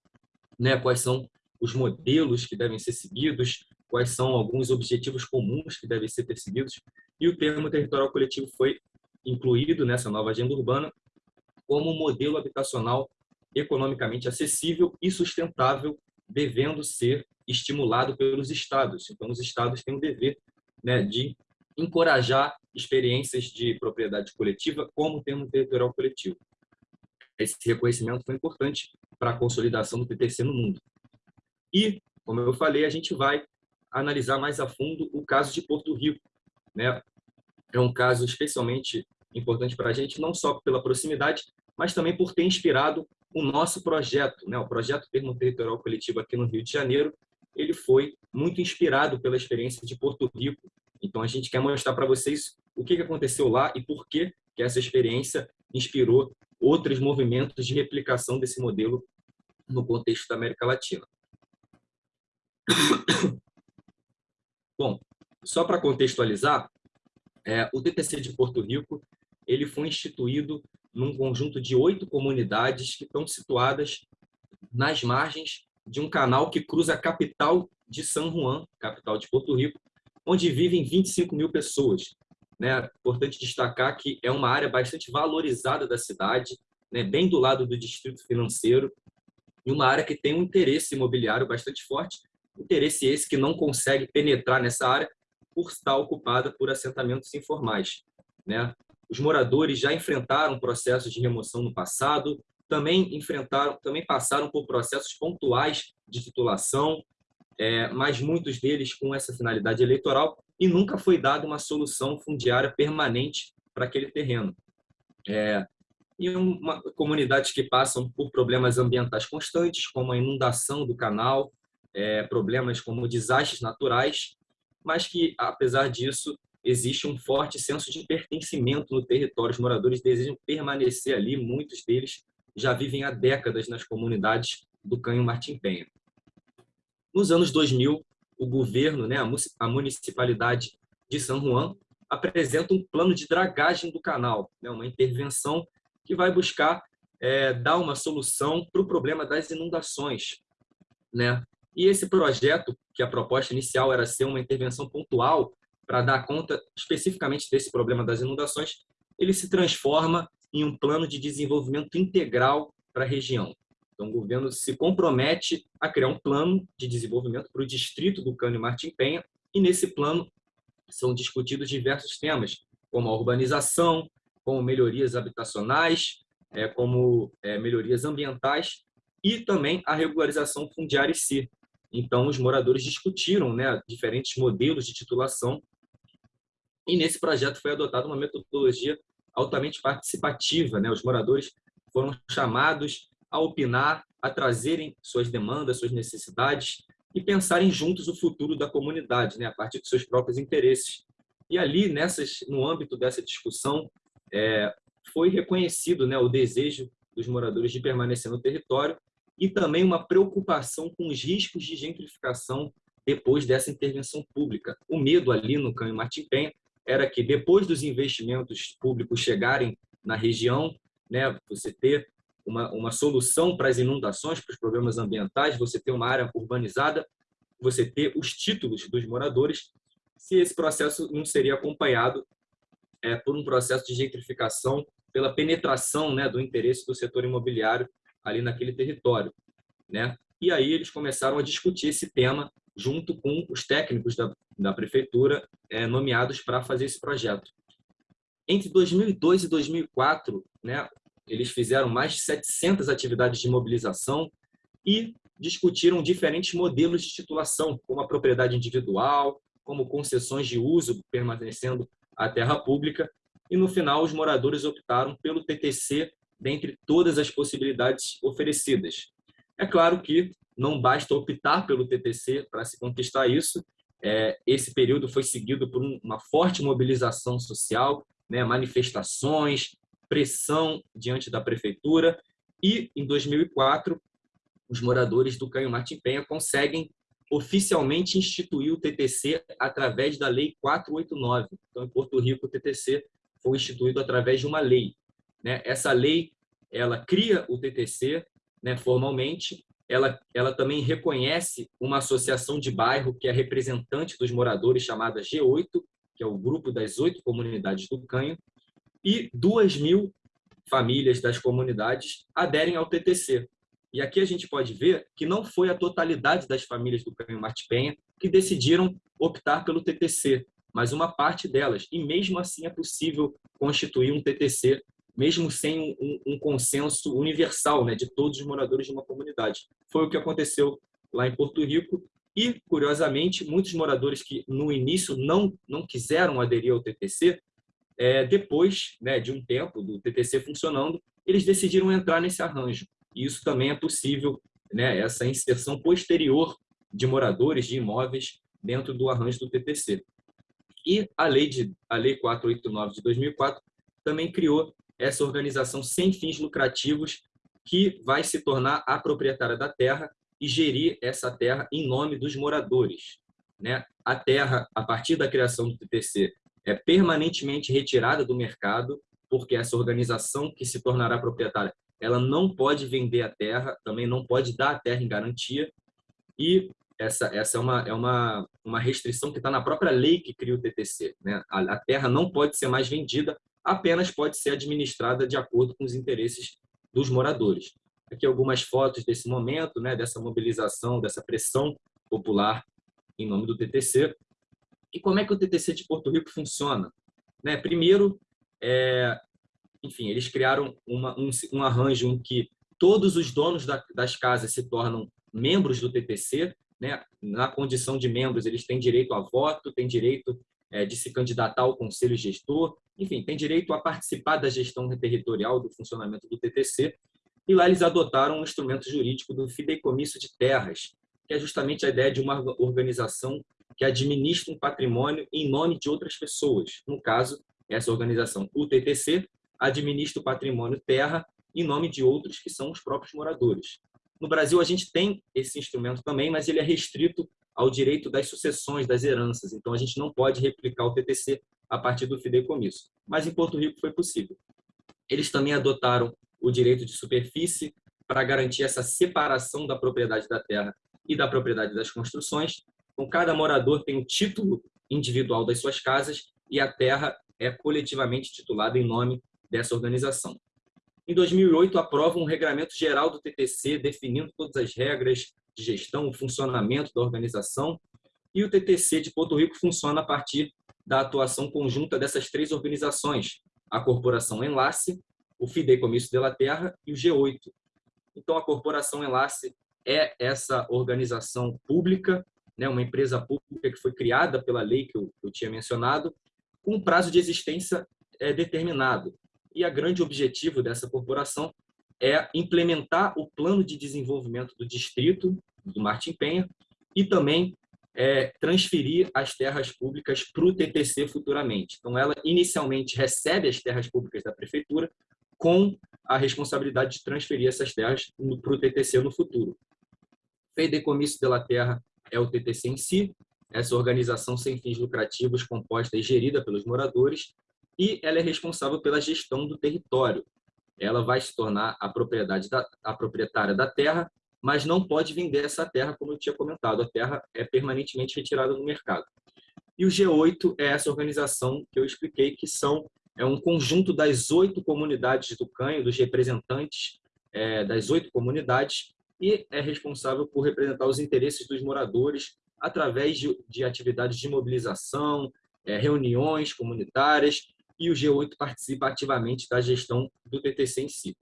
né, quais são os modelos que devem ser seguidos, quais são alguns objetivos comuns que devem ser perseguidos, e o termo territorial coletivo foi incluído nessa nova agenda urbana como um modelo habitacional economicamente acessível e sustentável, devendo ser estimulado pelos estados. Então, os estados têm o dever né, de encorajar experiências de propriedade coletiva como termo territorial coletivo. Esse reconhecimento foi importante para a consolidação do TTC no mundo. E, como eu falei, a gente vai analisar mais a fundo o caso de Porto Rico. Né? É um caso especialmente importante para a gente, não só pela proximidade, mas também por ter inspirado o nosso projeto. Né? O projeto Termo Territorial Coletivo aqui no Rio de Janeiro, ele foi muito inspirado pela experiência de Porto Rico. Então, a gente quer mostrar para vocês o que aconteceu lá e por que, essa experiência inspirou outros movimentos de replicação desse modelo no contexto da América Latina. *coughs* Bom, só para contextualizar, é, o TTC de Porto Rico ele foi instituído num conjunto de oito comunidades que estão situadas nas margens de um canal que cruza a capital de San Juan, capital de Porto Rico, onde vivem 25 mil pessoas. Né? Importante destacar que é uma área bastante valorizada da cidade, né? bem do lado do distrito financeiro, e uma área que tem um interesse imobiliário bastante forte, interesse esse que não consegue penetrar nessa área por estar ocupada por assentamentos informais. Né? Os moradores já enfrentaram processos de remoção no passado, também enfrentaram, também passaram por processos pontuais de titulação, é, mas muitos deles com essa finalidade eleitoral e nunca foi dada uma solução fundiária permanente para aquele terreno. É, e uma, comunidades que passam por problemas ambientais constantes, como a inundação do canal, é, problemas como desastres naturais, mas que, apesar disso, existe um forte senso de pertencimento no território. Os moradores desejam permanecer ali, muitos deles já vivem há décadas nas comunidades do Canho Martim Penha. Nos anos 2000, o governo, né, a municipalidade de São Juan, apresenta um plano de dragagem do canal, né, uma intervenção que vai buscar é, dar uma solução para o problema das inundações. Né? E esse projeto, que a proposta inicial era ser uma intervenção pontual para dar conta especificamente desse problema das inundações, ele se transforma em um plano de desenvolvimento integral para a região. Então, o governo se compromete a criar um plano de desenvolvimento para o distrito do Cânio Martim Penha, e nesse plano são discutidos diversos temas, como a urbanização, como melhorias habitacionais, é, como é, melhorias ambientais e também a regularização fundiária em si. Então, os moradores discutiram né, diferentes modelos de titulação e nesse projeto foi adotada uma metodologia altamente participativa. Né? Os moradores foram chamados a opinar, a trazerem suas demandas, suas necessidades, e pensarem juntos o futuro da comunidade, né, a partir dos seus próprios interesses. E ali, nessas, no âmbito dessa discussão, é, foi reconhecido né, o desejo dos moradores de permanecer no território e também uma preocupação com os riscos de gentrificação depois dessa intervenção pública. O medo ali no Canho Martim Penha era que depois dos investimentos públicos chegarem na região, né, você ter uma, uma solução para as inundações, para os problemas ambientais, você ter uma área urbanizada, você ter os títulos dos moradores, se esse processo não seria acompanhado é, por um processo de gentrificação, pela penetração né, do interesse do setor imobiliário ali naquele território. Né? E aí eles começaram a discutir esse tema junto com os técnicos da, da prefeitura é, nomeados para fazer esse projeto. Entre 2002 e 2004, né, eles fizeram mais de 700 atividades de mobilização e discutiram diferentes modelos de titulação, como a propriedade individual, como concessões de uso permanecendo a terra pública, e no final os moradores optaram pelo TTC dentre todas as possibilidades oferecidas. É claro que não basta optar pelo TTC para se conquistar isso. É, esse período foi seguido por uma forte mobilização social, né, manifestações, pressão diante da prefeitura e, em 2004, os moradores do Canho Martim Penha conseguem oficialmente instituir o TTC através da Lei 489. Então, em Porto Rico, o TTC foi instituído através de uma lei. Né? Essa lei ela cria o TTC né, formalmente, ela, ela também reconhece uma associação de bairro que é representante dos moradores, chamada G8, que é o grupo das oito comunidades do Canho, e duas mil famílias das comunidades aderem ao TTC. E aqui a gente pode ver que não foi a totalidade das famílias do Canho Marte Penha que decidiram optar pelo TTC, mas uma parte delas. E mesmo assim é possível constituir um TTC, mesmo sem um, um consenso universal né, de todos os moradores de uma comunidade. Foi o que aconteceu lá em Porto Rico. E, curiosamente, muitos moradores que no início não, não quiseram aderir ao TTC, é, depois né, de um tempo do TTC funcionando, eles decidiram entrar nesse arranjo. E isso também é possível, né, essa inserção posterior de moradores de imóveis dentro do arranjo do TTC. E a lei, de, a lei 489 de 2004 também criou essa organização sem fins lucrativos que vai se tornar a proprietária da terra e gerir essa terra em nome dos moradores. Né? A terra, a partir da criação do TTC, é permanentemente retirada do mercado, porque essa organização que se tornará proprietária, ela não pode vender a terra, também não pode dar a terra em garantia, e essa, essa é, uma, é uma, uma restrição que está na própria lei que cria o TTC. Né? A, a terra não pode ser mais vendida, apenas pode ser administrada de acordo com os interesses dos moradores. Aqui algumas fotos desse momento, né, dessa mobilização, dessa pressão popular em nome do TTC. E como é que o TTC de Porto Rico funciona? Né, primeiro, é, enfim, eles criaram uma, um, um arranjo em que todos os donos da, das casas se tornam membros do TTC, né? na condição de membros, eles têm direito a voto, têm direito é, de se candidatar ao conselho gestor, enfim, têm direito a participar da gestão territorial do funcionamento do TTC. E lá eles adotaram um instrumento jurídico do fideicomisso de terras, que é justamente a ideia de uma organização que administra um patrimônio em nome de outras pessoas. No caso, essa organização, o TTC, administra o patrimônio terra em nome de outros que são os próprios moradores. No Brasil, a gente tem esse instrumento também, mas ele é restrito ao direito das sucessões, das heranças. Então, a gente não pode replicar o TTC a partir do fideicomisso. Mas em Porto Rico foi possível. Eles também adotaram o direito de superfície para garantir essa separação da propriedade da terra e da propriedade das construções. Então, cada morador tem o título individual das suas casas e a terra é coletivamente titulada em nome dessa organização. Em 2008, aprova um regramento geral do TTC, definindo todas as regras de gestão, o funcionamento da organização. E o TTC de Porto Rico funciona a partir da atuação conjunta dessas três organizações, a Corporação Enlace, o Fideicomisso de la Terra e o G8. Então, a Corporação Enlace é essa organização pública, né, uma empresa pública que foi criada pela lei que eu, eu tinha mencionado, com um prazo de existência é, determinado e a grande objetivo dessa corporação é implementar o plano de desenvolvimento do distrito do Martim Penha e também é, transferir as terras públicas para o TTC futuramente. Então, ela inicialmente recebe as terras públicas da prefeitura com a responsabilidade de transferir essas terras para o TTC no futuro. Fideicomisso da Terra é o TTC em si, essa organização sem fins lucrativos composta e gerida pelos moradores, e ela é responsável pela gestão do território. Ela vai se tornar a, propriedade da, a proprietária da terra mas não pode vender essa terra, como eu tinha comentado. A terra é permanentemente retirada do mercado. E o G8 é essa organização que eu expliquei, que são é um conjunto das oito comunidades do Canho, dos representantes é, das oito comunidades, e é responsável por representar os interesses dos moradores através de, de atividades de mobilização, é, reuniões comunitárias, e o G8 participa ativamente da gestão do TTC em si.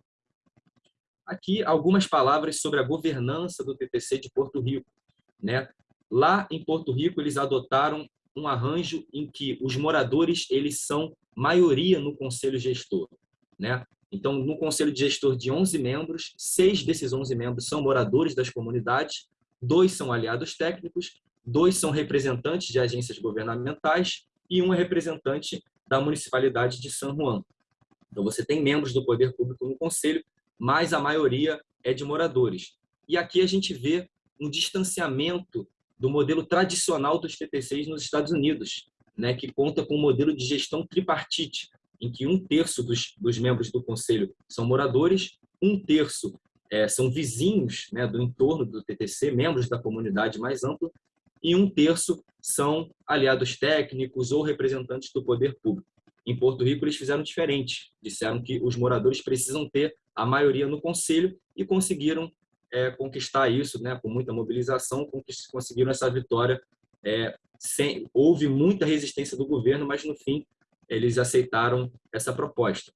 Aqui, algumas palavras sobre a governança do TTC de Porto Rico. Né? Lá em Porto Rico, eles adotaram um arranjo em que os moradores eles são maioria no conselho gestor. Né? Então, no conselho de gestor de 11 membros, seis desses 11 membros são moradores das comunidades, dois são aliados técnicos, dois são representantes de agências governamentais e um é representante da municipalidade de San Juan. Então, você tem membros do poder público no conselho mas a maioria é de moradores. E aqui a gente vê um distanciamento do modelo tradicional dos TTCs nos Estados Unidos, né, que conta com um modelo de gestão tripartite, em que um terço dos, dos membros do conselho são moradores, um terço é, são vizinhos né, do entorno do TTC, membros da comunidade mais ampla, e um terço são aliados técnicos ou representantes do poder público. Em Porto Rico, eles fizeram diferente. Disseram que os moradores precisam ter a maioria no conselho e conseguiram é, conquistar isso, né, com muita mobilização, conseguiram essa vitória. É, sem, houve muita resistência do governo, mas no fim eles aceitaram essa proposta.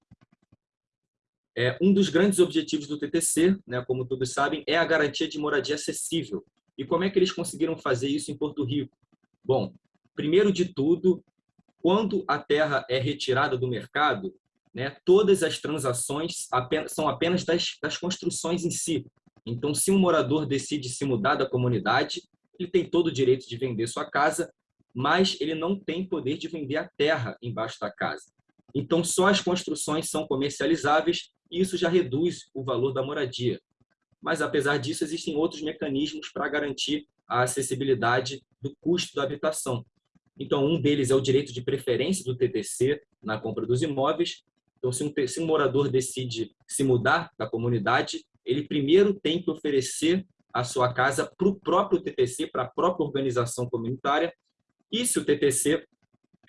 É, um dos grandes objetivos do TTC, né, como todos sabem, é a garantia de moradia acessível. E como é que eles conseguiram fazer isso em Porto Rico? Bom, primeiro de tudo, quando a terra é retirada do mercado, né, todas as transações apenas, são apenas das, das construções em si. Então, se um morador decide se mudar da comunidade, ele tem todo o direito de vender sua casa, mas ele não tem poder de vender a terra embaixo da casa. Então, só as construções são comercializáveis e isso já reduz o valor da moradia. Mas, apesar disso, existem outros mecanismos para garantir a acessibilidade do custo da habitação. Então, um deles é o direito de preferência do TTC na compra dos imóveis. Então, se um, se um morador decide se mudar da comunidade, ele primeiro tem que oferecer a sua casa para o próprio TTC, para a própria organização comunitária. E se o TTC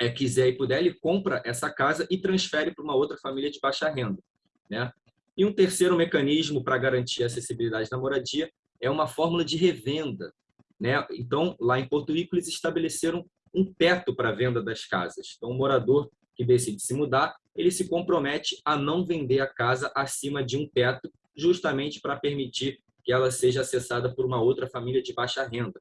é, quiser e puder, ele compra essa casa e transfere para uma outra família de baixa renda. Né? E um terceiro mecanismo para garantir a acessibilidade da moradia é uma fórmula de revenda. Né? Então, lá em Porto Rico, eles estabeleceram um teto para a venda das casas. Então, o morador que decide se mudar, ele se compromete a não vender a casa acima de um teto, justamente para permitir que ela seja acessada por uma outra família de baixa renda.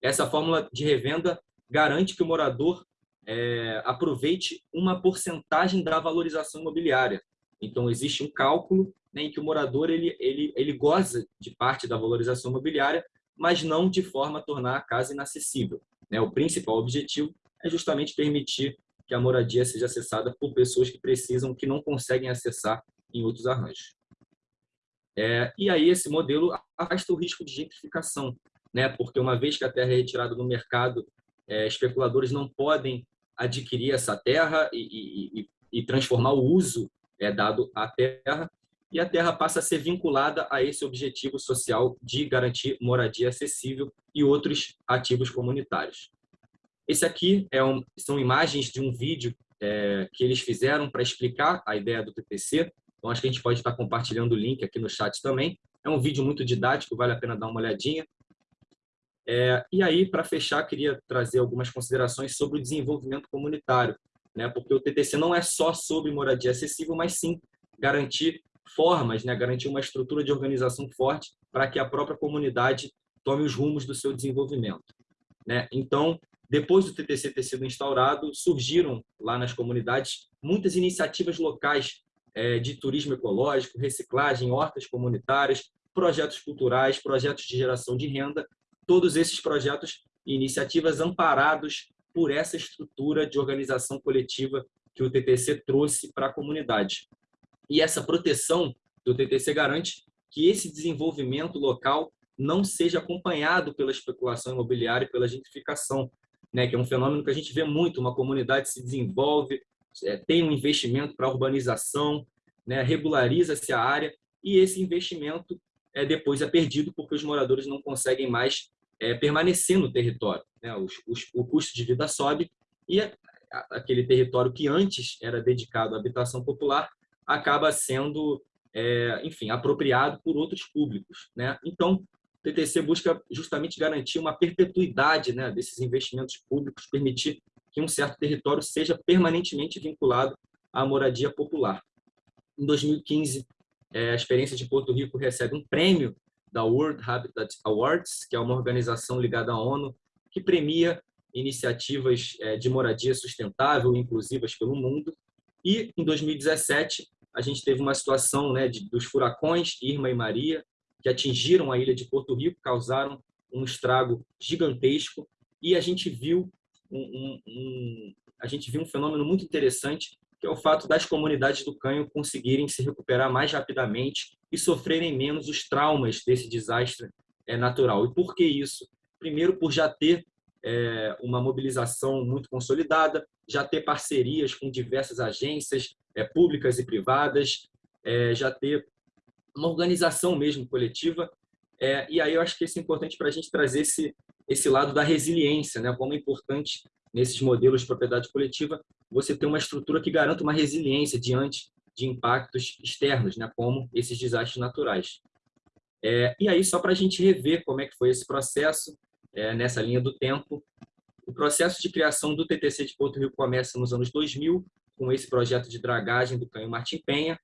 Essa fórmula de revenda garante que o morador é, aproveite uma porcentagem da valorização imobiliária. Então, existe um cálculo né, em que o morador ele, ele, ele goza de parte da valorização imobiliária, mas não de forma a tornar a casa inacessível. Né? O principal objetivo é justamente permitir que a moradia seja acessada por pessoas que precisam, que não conseguem acessar em outros arranjos. É, e aí esse modelo afasta o risco de gentrificação, né? porque uma vez que a terra é retirada do mercado, é, especuladores não podem adquirir essa terra e, e, e transformar o uso é, dado à terra, e a terra passa a ser vinculada a esse objetivo social de garantir moradia acessível e outros ativos comunitários. Esse aqui é um, são imagens de um vídeo é, que eles fizeram para explicar a ideia do TPC. Então, acho que a gente pode estar compartilhando o link aqui no chat também. É um vídeo muito didático, vale a pena dar uma olhadinha. É, e aí, para fechar, queria trazer algumas considerações sobre o desenvolvimento comunitário, né? porque o TTC não é só sobre moradia acessível, mas sim garantir formas, né, garantir uma estrutura de organização forte para que a própria comunidade tome os rumos do seu desenvolvimento. Né? Então, depois do TTC ter sido instaurado, surgiram lá nas comunidades muitas iniciativas locais é, de turismo ecológico, reciclagem, hortas comunitárias, projetos culturais, projetos de geração de renda, todos esses projetos e iniciativas amparados por essa estrutura de organização coletiva que o TTC trouxe para a comunidade. E essa proteção do TTC garante que esse desenvolvimento local não seja acompanhado pela especulação imobiliária e pela gentrificação, né, que é um fenômeno que a gente vê muito, uma comunidade se desenvolve, é, tem um investimento para urbanização, né, regulariza-se a área e esse investimento é, depois é perdido porque os moradores não conseguem mais é, permanecer no território. Né? Os, os, o custo de vida sobe e aquele território que antes era dedicado à habitação popular acaba sendo, é, enfim, apropriado por outros públicos. Né? Então, o TTC busca justamente garantir uma perpetuidade né, desses investimentos públicos, permitir que um certo território seja permanentemente vinculado à moradia popular. Em 2015, é, a experiência de Porto Rico recebe um prêmio da World Habitat Awards, que é uma organização ligada à ONU que premia iniciativas é, de moradia sustentável e inclusivas pelo mundo. E em 2017 a gente teve uma situação né, de, dos furacões Irma e Maria que atingiram a ilha de Porto Rico, causaram um estrago gigantesco e a gente viu um, um, um, a gente viu um fenômeno muito interessante que é o fato das comunidades do Canho conseguirem se recuperar mais rapidamente e sofrerem menos os traumas desse desastre é, natural. E por que isso? Primeiro, por já ter é, uma mobilização muito consolidada, já ter parcerias com diversas agências é, públicas e privadas, é, já ter uma organização mesmo coletiva. É, e aí eu acho que isso é importante para a gente trazer esse, esse lado da resiliência, né? como é importante nesses modelos de propriedade coletiva você ter uma estrutura que garanta uma resiliência diante de impactos externos, né? como esses desastres naturais. É, e aí, só para a gente rever como é que foi esse processo, é, nessa linha do tempo, o processo de criação do TTC de Porto Rico começa nos anos 2000, com esse projeto de dragagem do Canho Martim Penha.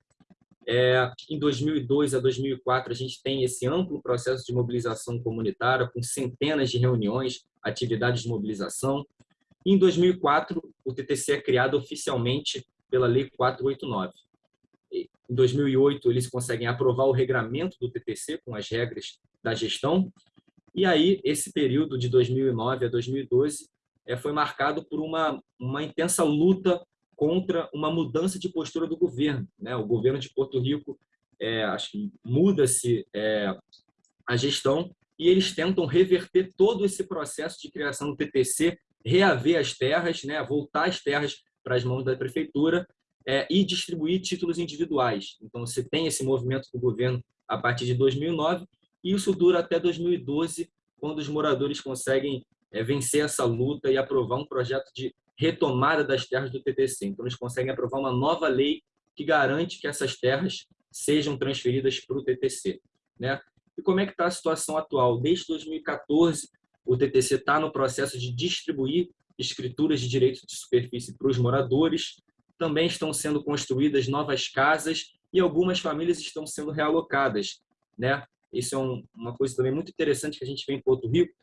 É, em 2002 a 2004, a gente tem esse amplo processo de mobilização comunitária, com centenas de reuniões, atividades de mobilização. Em 2004, o TTC é criado oficialmente pela Lei 489. Em 2008, eles conseguem aprovar o regramento do TTC com as regras da gestão. E aí, esse período de 2009 a 2012 é, foi marcado por uma, uma intensa luta contra uma mudança de postura do governo. Né? O governo de Porto Rico, é, muda-se é, a gestão e eles tentam reverter todo esse processo de criação do TTC, reaver as terras, né? voltar as terras para as mãos da prefeitura é, e distribuir títulos individuais. Então, você tem esse movimento do governo a partir de 2009 e isso dura até 2012, quando os moradores conseguem é, vencer essa luta e aprovar um projeto de retomada das terras do TTC. Então, eles conseguem aprovar uma nova lei que garante que essas terras sejam transferidas para o TTC. Né? E como é que está a situação atual? Desde 2014, o TTC está no processo de distribuir escrituras de direito de superfície para os moradores, também estão sendo construídas novas casas e algumas famílias estão sendo realocadas. Né? Isso é um, uma coisa também muito interessante que a gente vê em Porto Rico,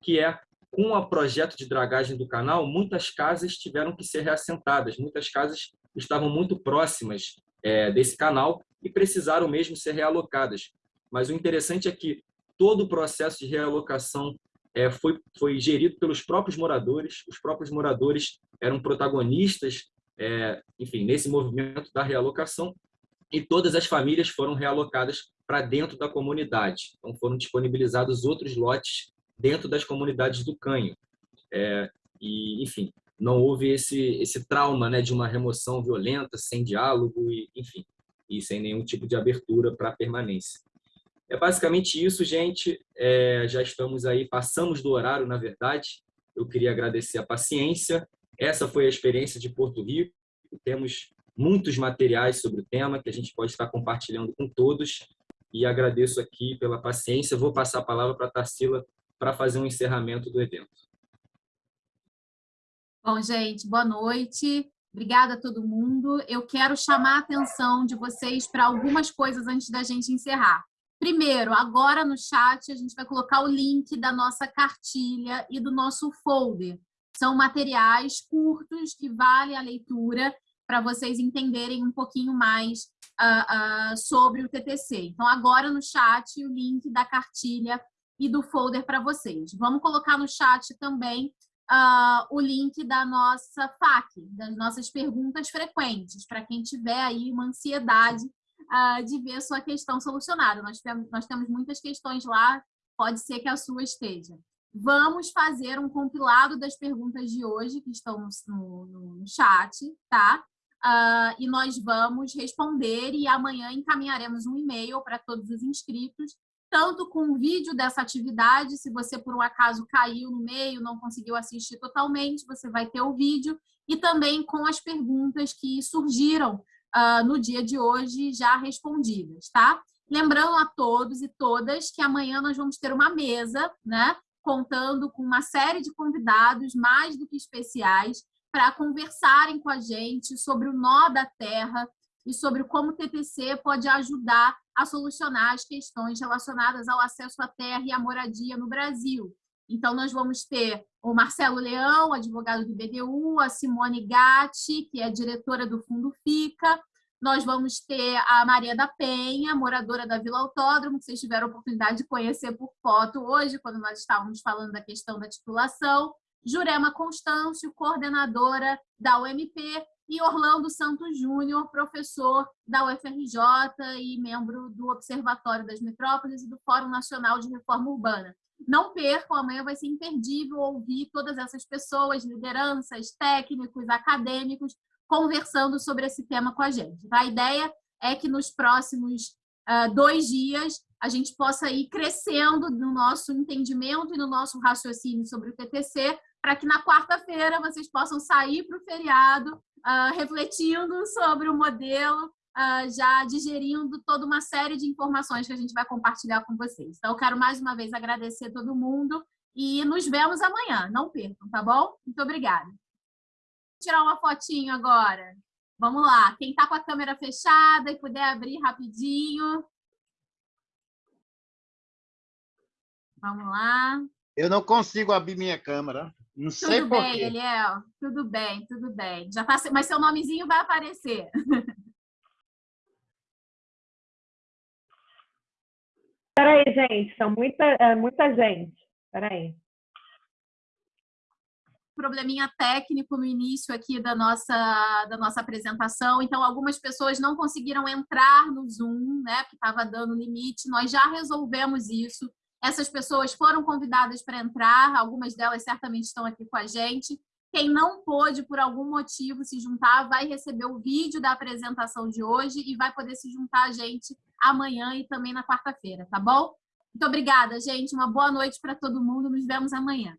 que é com o projeto de dragagem do canal, muitas casas tiveram que ser reassentadas, muitas casas estavam muito próximas é, desse canal e precisaram mesmo ser realocadas. Mas o interessante é que todo o processo de realocação é, foi, foi gerido pelos próprios moradores, os próprios moradores eram protagonistas, é, enfim, nesse movimento da realocação, e todas as famílias foram realocadas para dentro da comunidade. Então, foram disponibilizados outros lotes dentro das comunidades do Canho. É, e, enfim, não houve esse, esse trauma né, de uma remoção violenta, sem diálogo, e, enfim, e sem nenhum tipo de abertura para permanência. É basicamente isso, gente. É, já estamos aí, passamos do horário, na verdade. Eu queria agradecer a paciência. Essa foi a experiência de Porto Rico. Temos muitos materiais sobre o tema que a gente pode estar compartilhando com todos. E agradeço aqui pela paciência. Vou passar a palavra para a Tarsila para fazer um encerramento do evento. Bom, gente, boa noite. Obrigada a todo mundo. Eu quero chamar a atenção de vocês para algumas coisas antes da gente encerrar. Primeiro, agora no chat a gente vai colocar o link da nossa cartilha e do nosso folder. São materiais curtos que valem a leitura para vocês entenderem um pouquinho mais uh, uh, sobre o TTC. Então, agora no chat, o link da cartilha e do folder para vocês. Vamos colocar no chat também uh, o link da nossa FAQ, das nossas perguntas frequentes, para quem tiver aí uma ansiedade uh, de ver sua questão solucionada. Nós temos, nós temos muitas questões lá, pode ser que a sua esteja. Vamos fazer um compilado das perguntas de hoje que estão no, no, no chat, tá? Uh, e nós vamos responder e amanhã encaminharemos um e-mail para todos os inscritos tanto com o vídeo dessa atividade, se você por um acaso caiu no meio, não conseguiu assistir totalmente, você vai ter o vídeo, e também com as perguntas que surgiram uh, no dia de hoje já respondidas, tá? Lembrando a todos e todas que amanhã nós vamos ter uma mesa, né? Contando com uma série de convidados mais do que especiais para conversarem com a gente sobre o nó da terra, e sobre como o TTC pode ajudar a solucionar as questões relacionadas ao acesso à terra e à moradia no Brasil. Então, nós vamos ter o Marcelo Leão, advogado do BDU, a Simone Gatti, que é diretora do Fundo FICA, nós vamos ter a Maria da Penha, moradora da Vila Autódromo, que vocês tiveram a oportunidade de conhecer por foto hoje, quando nós estávamos falando da questão da titulação. Jurema Constâncio, coordenadora da UMP, e Orlando Santos Júnior, professor da UFRJ e membro do Observatório das Metrópoles e do Fórum Nacional de Reforma Urbana. Não percam, amanhã vai ser imperdível ouvir todas essas pessoas, lideranças, técnicos, acadêmicos, conversando sobre esse tema com a gente. A ideia é que nos próximos uh, dois dias a gente possa ir crescendo no nosso entendimento e no nosso raciocínio sobre o TTC, para que na quarta-feira vocês possam sair para o feriado uh, refletindo sobre o modelo, uh, já digerindo toda uma série de informações que a gente vai compartilhar com vocês. Então, eu quero mais uma vez agradecer todo mundo e nos vemos amanhã. Não percam, tá bom? Muito obrigada. Vou tirar uma fotinho agora. Vamos lá. Quem está com a câmera fechada e puder abrir rapidinho. Vamos lá. Eu não consigo abrir minha câmera. Não sei tudo bem, Eliel. Tudo bem, tudo bem. Já tá, mas seu nomezinho vai aparecer. *laughs* Peraí, gente, são muita, é, muita gente. Peraí. Probleminha técnico no início aqui da nossa, da nossa apresentação, então algumas pessoas não conseguiram entrar no Zoom, né, que estava dando limite. Nós já resolvemos isso. Essas pessoas foram convidadas para entrar, algumas delas certamente estão aqui com a gente. Quem não pôde, por algum motivo, se juntar, vai receber o vídeo da apresentação de hoje e vai poder se juntar a gente amanhã e também na quarta-feira, tá bom? Muito obrigada, gente. Uma boa noite para todo mundo. Nos vemos amanhã.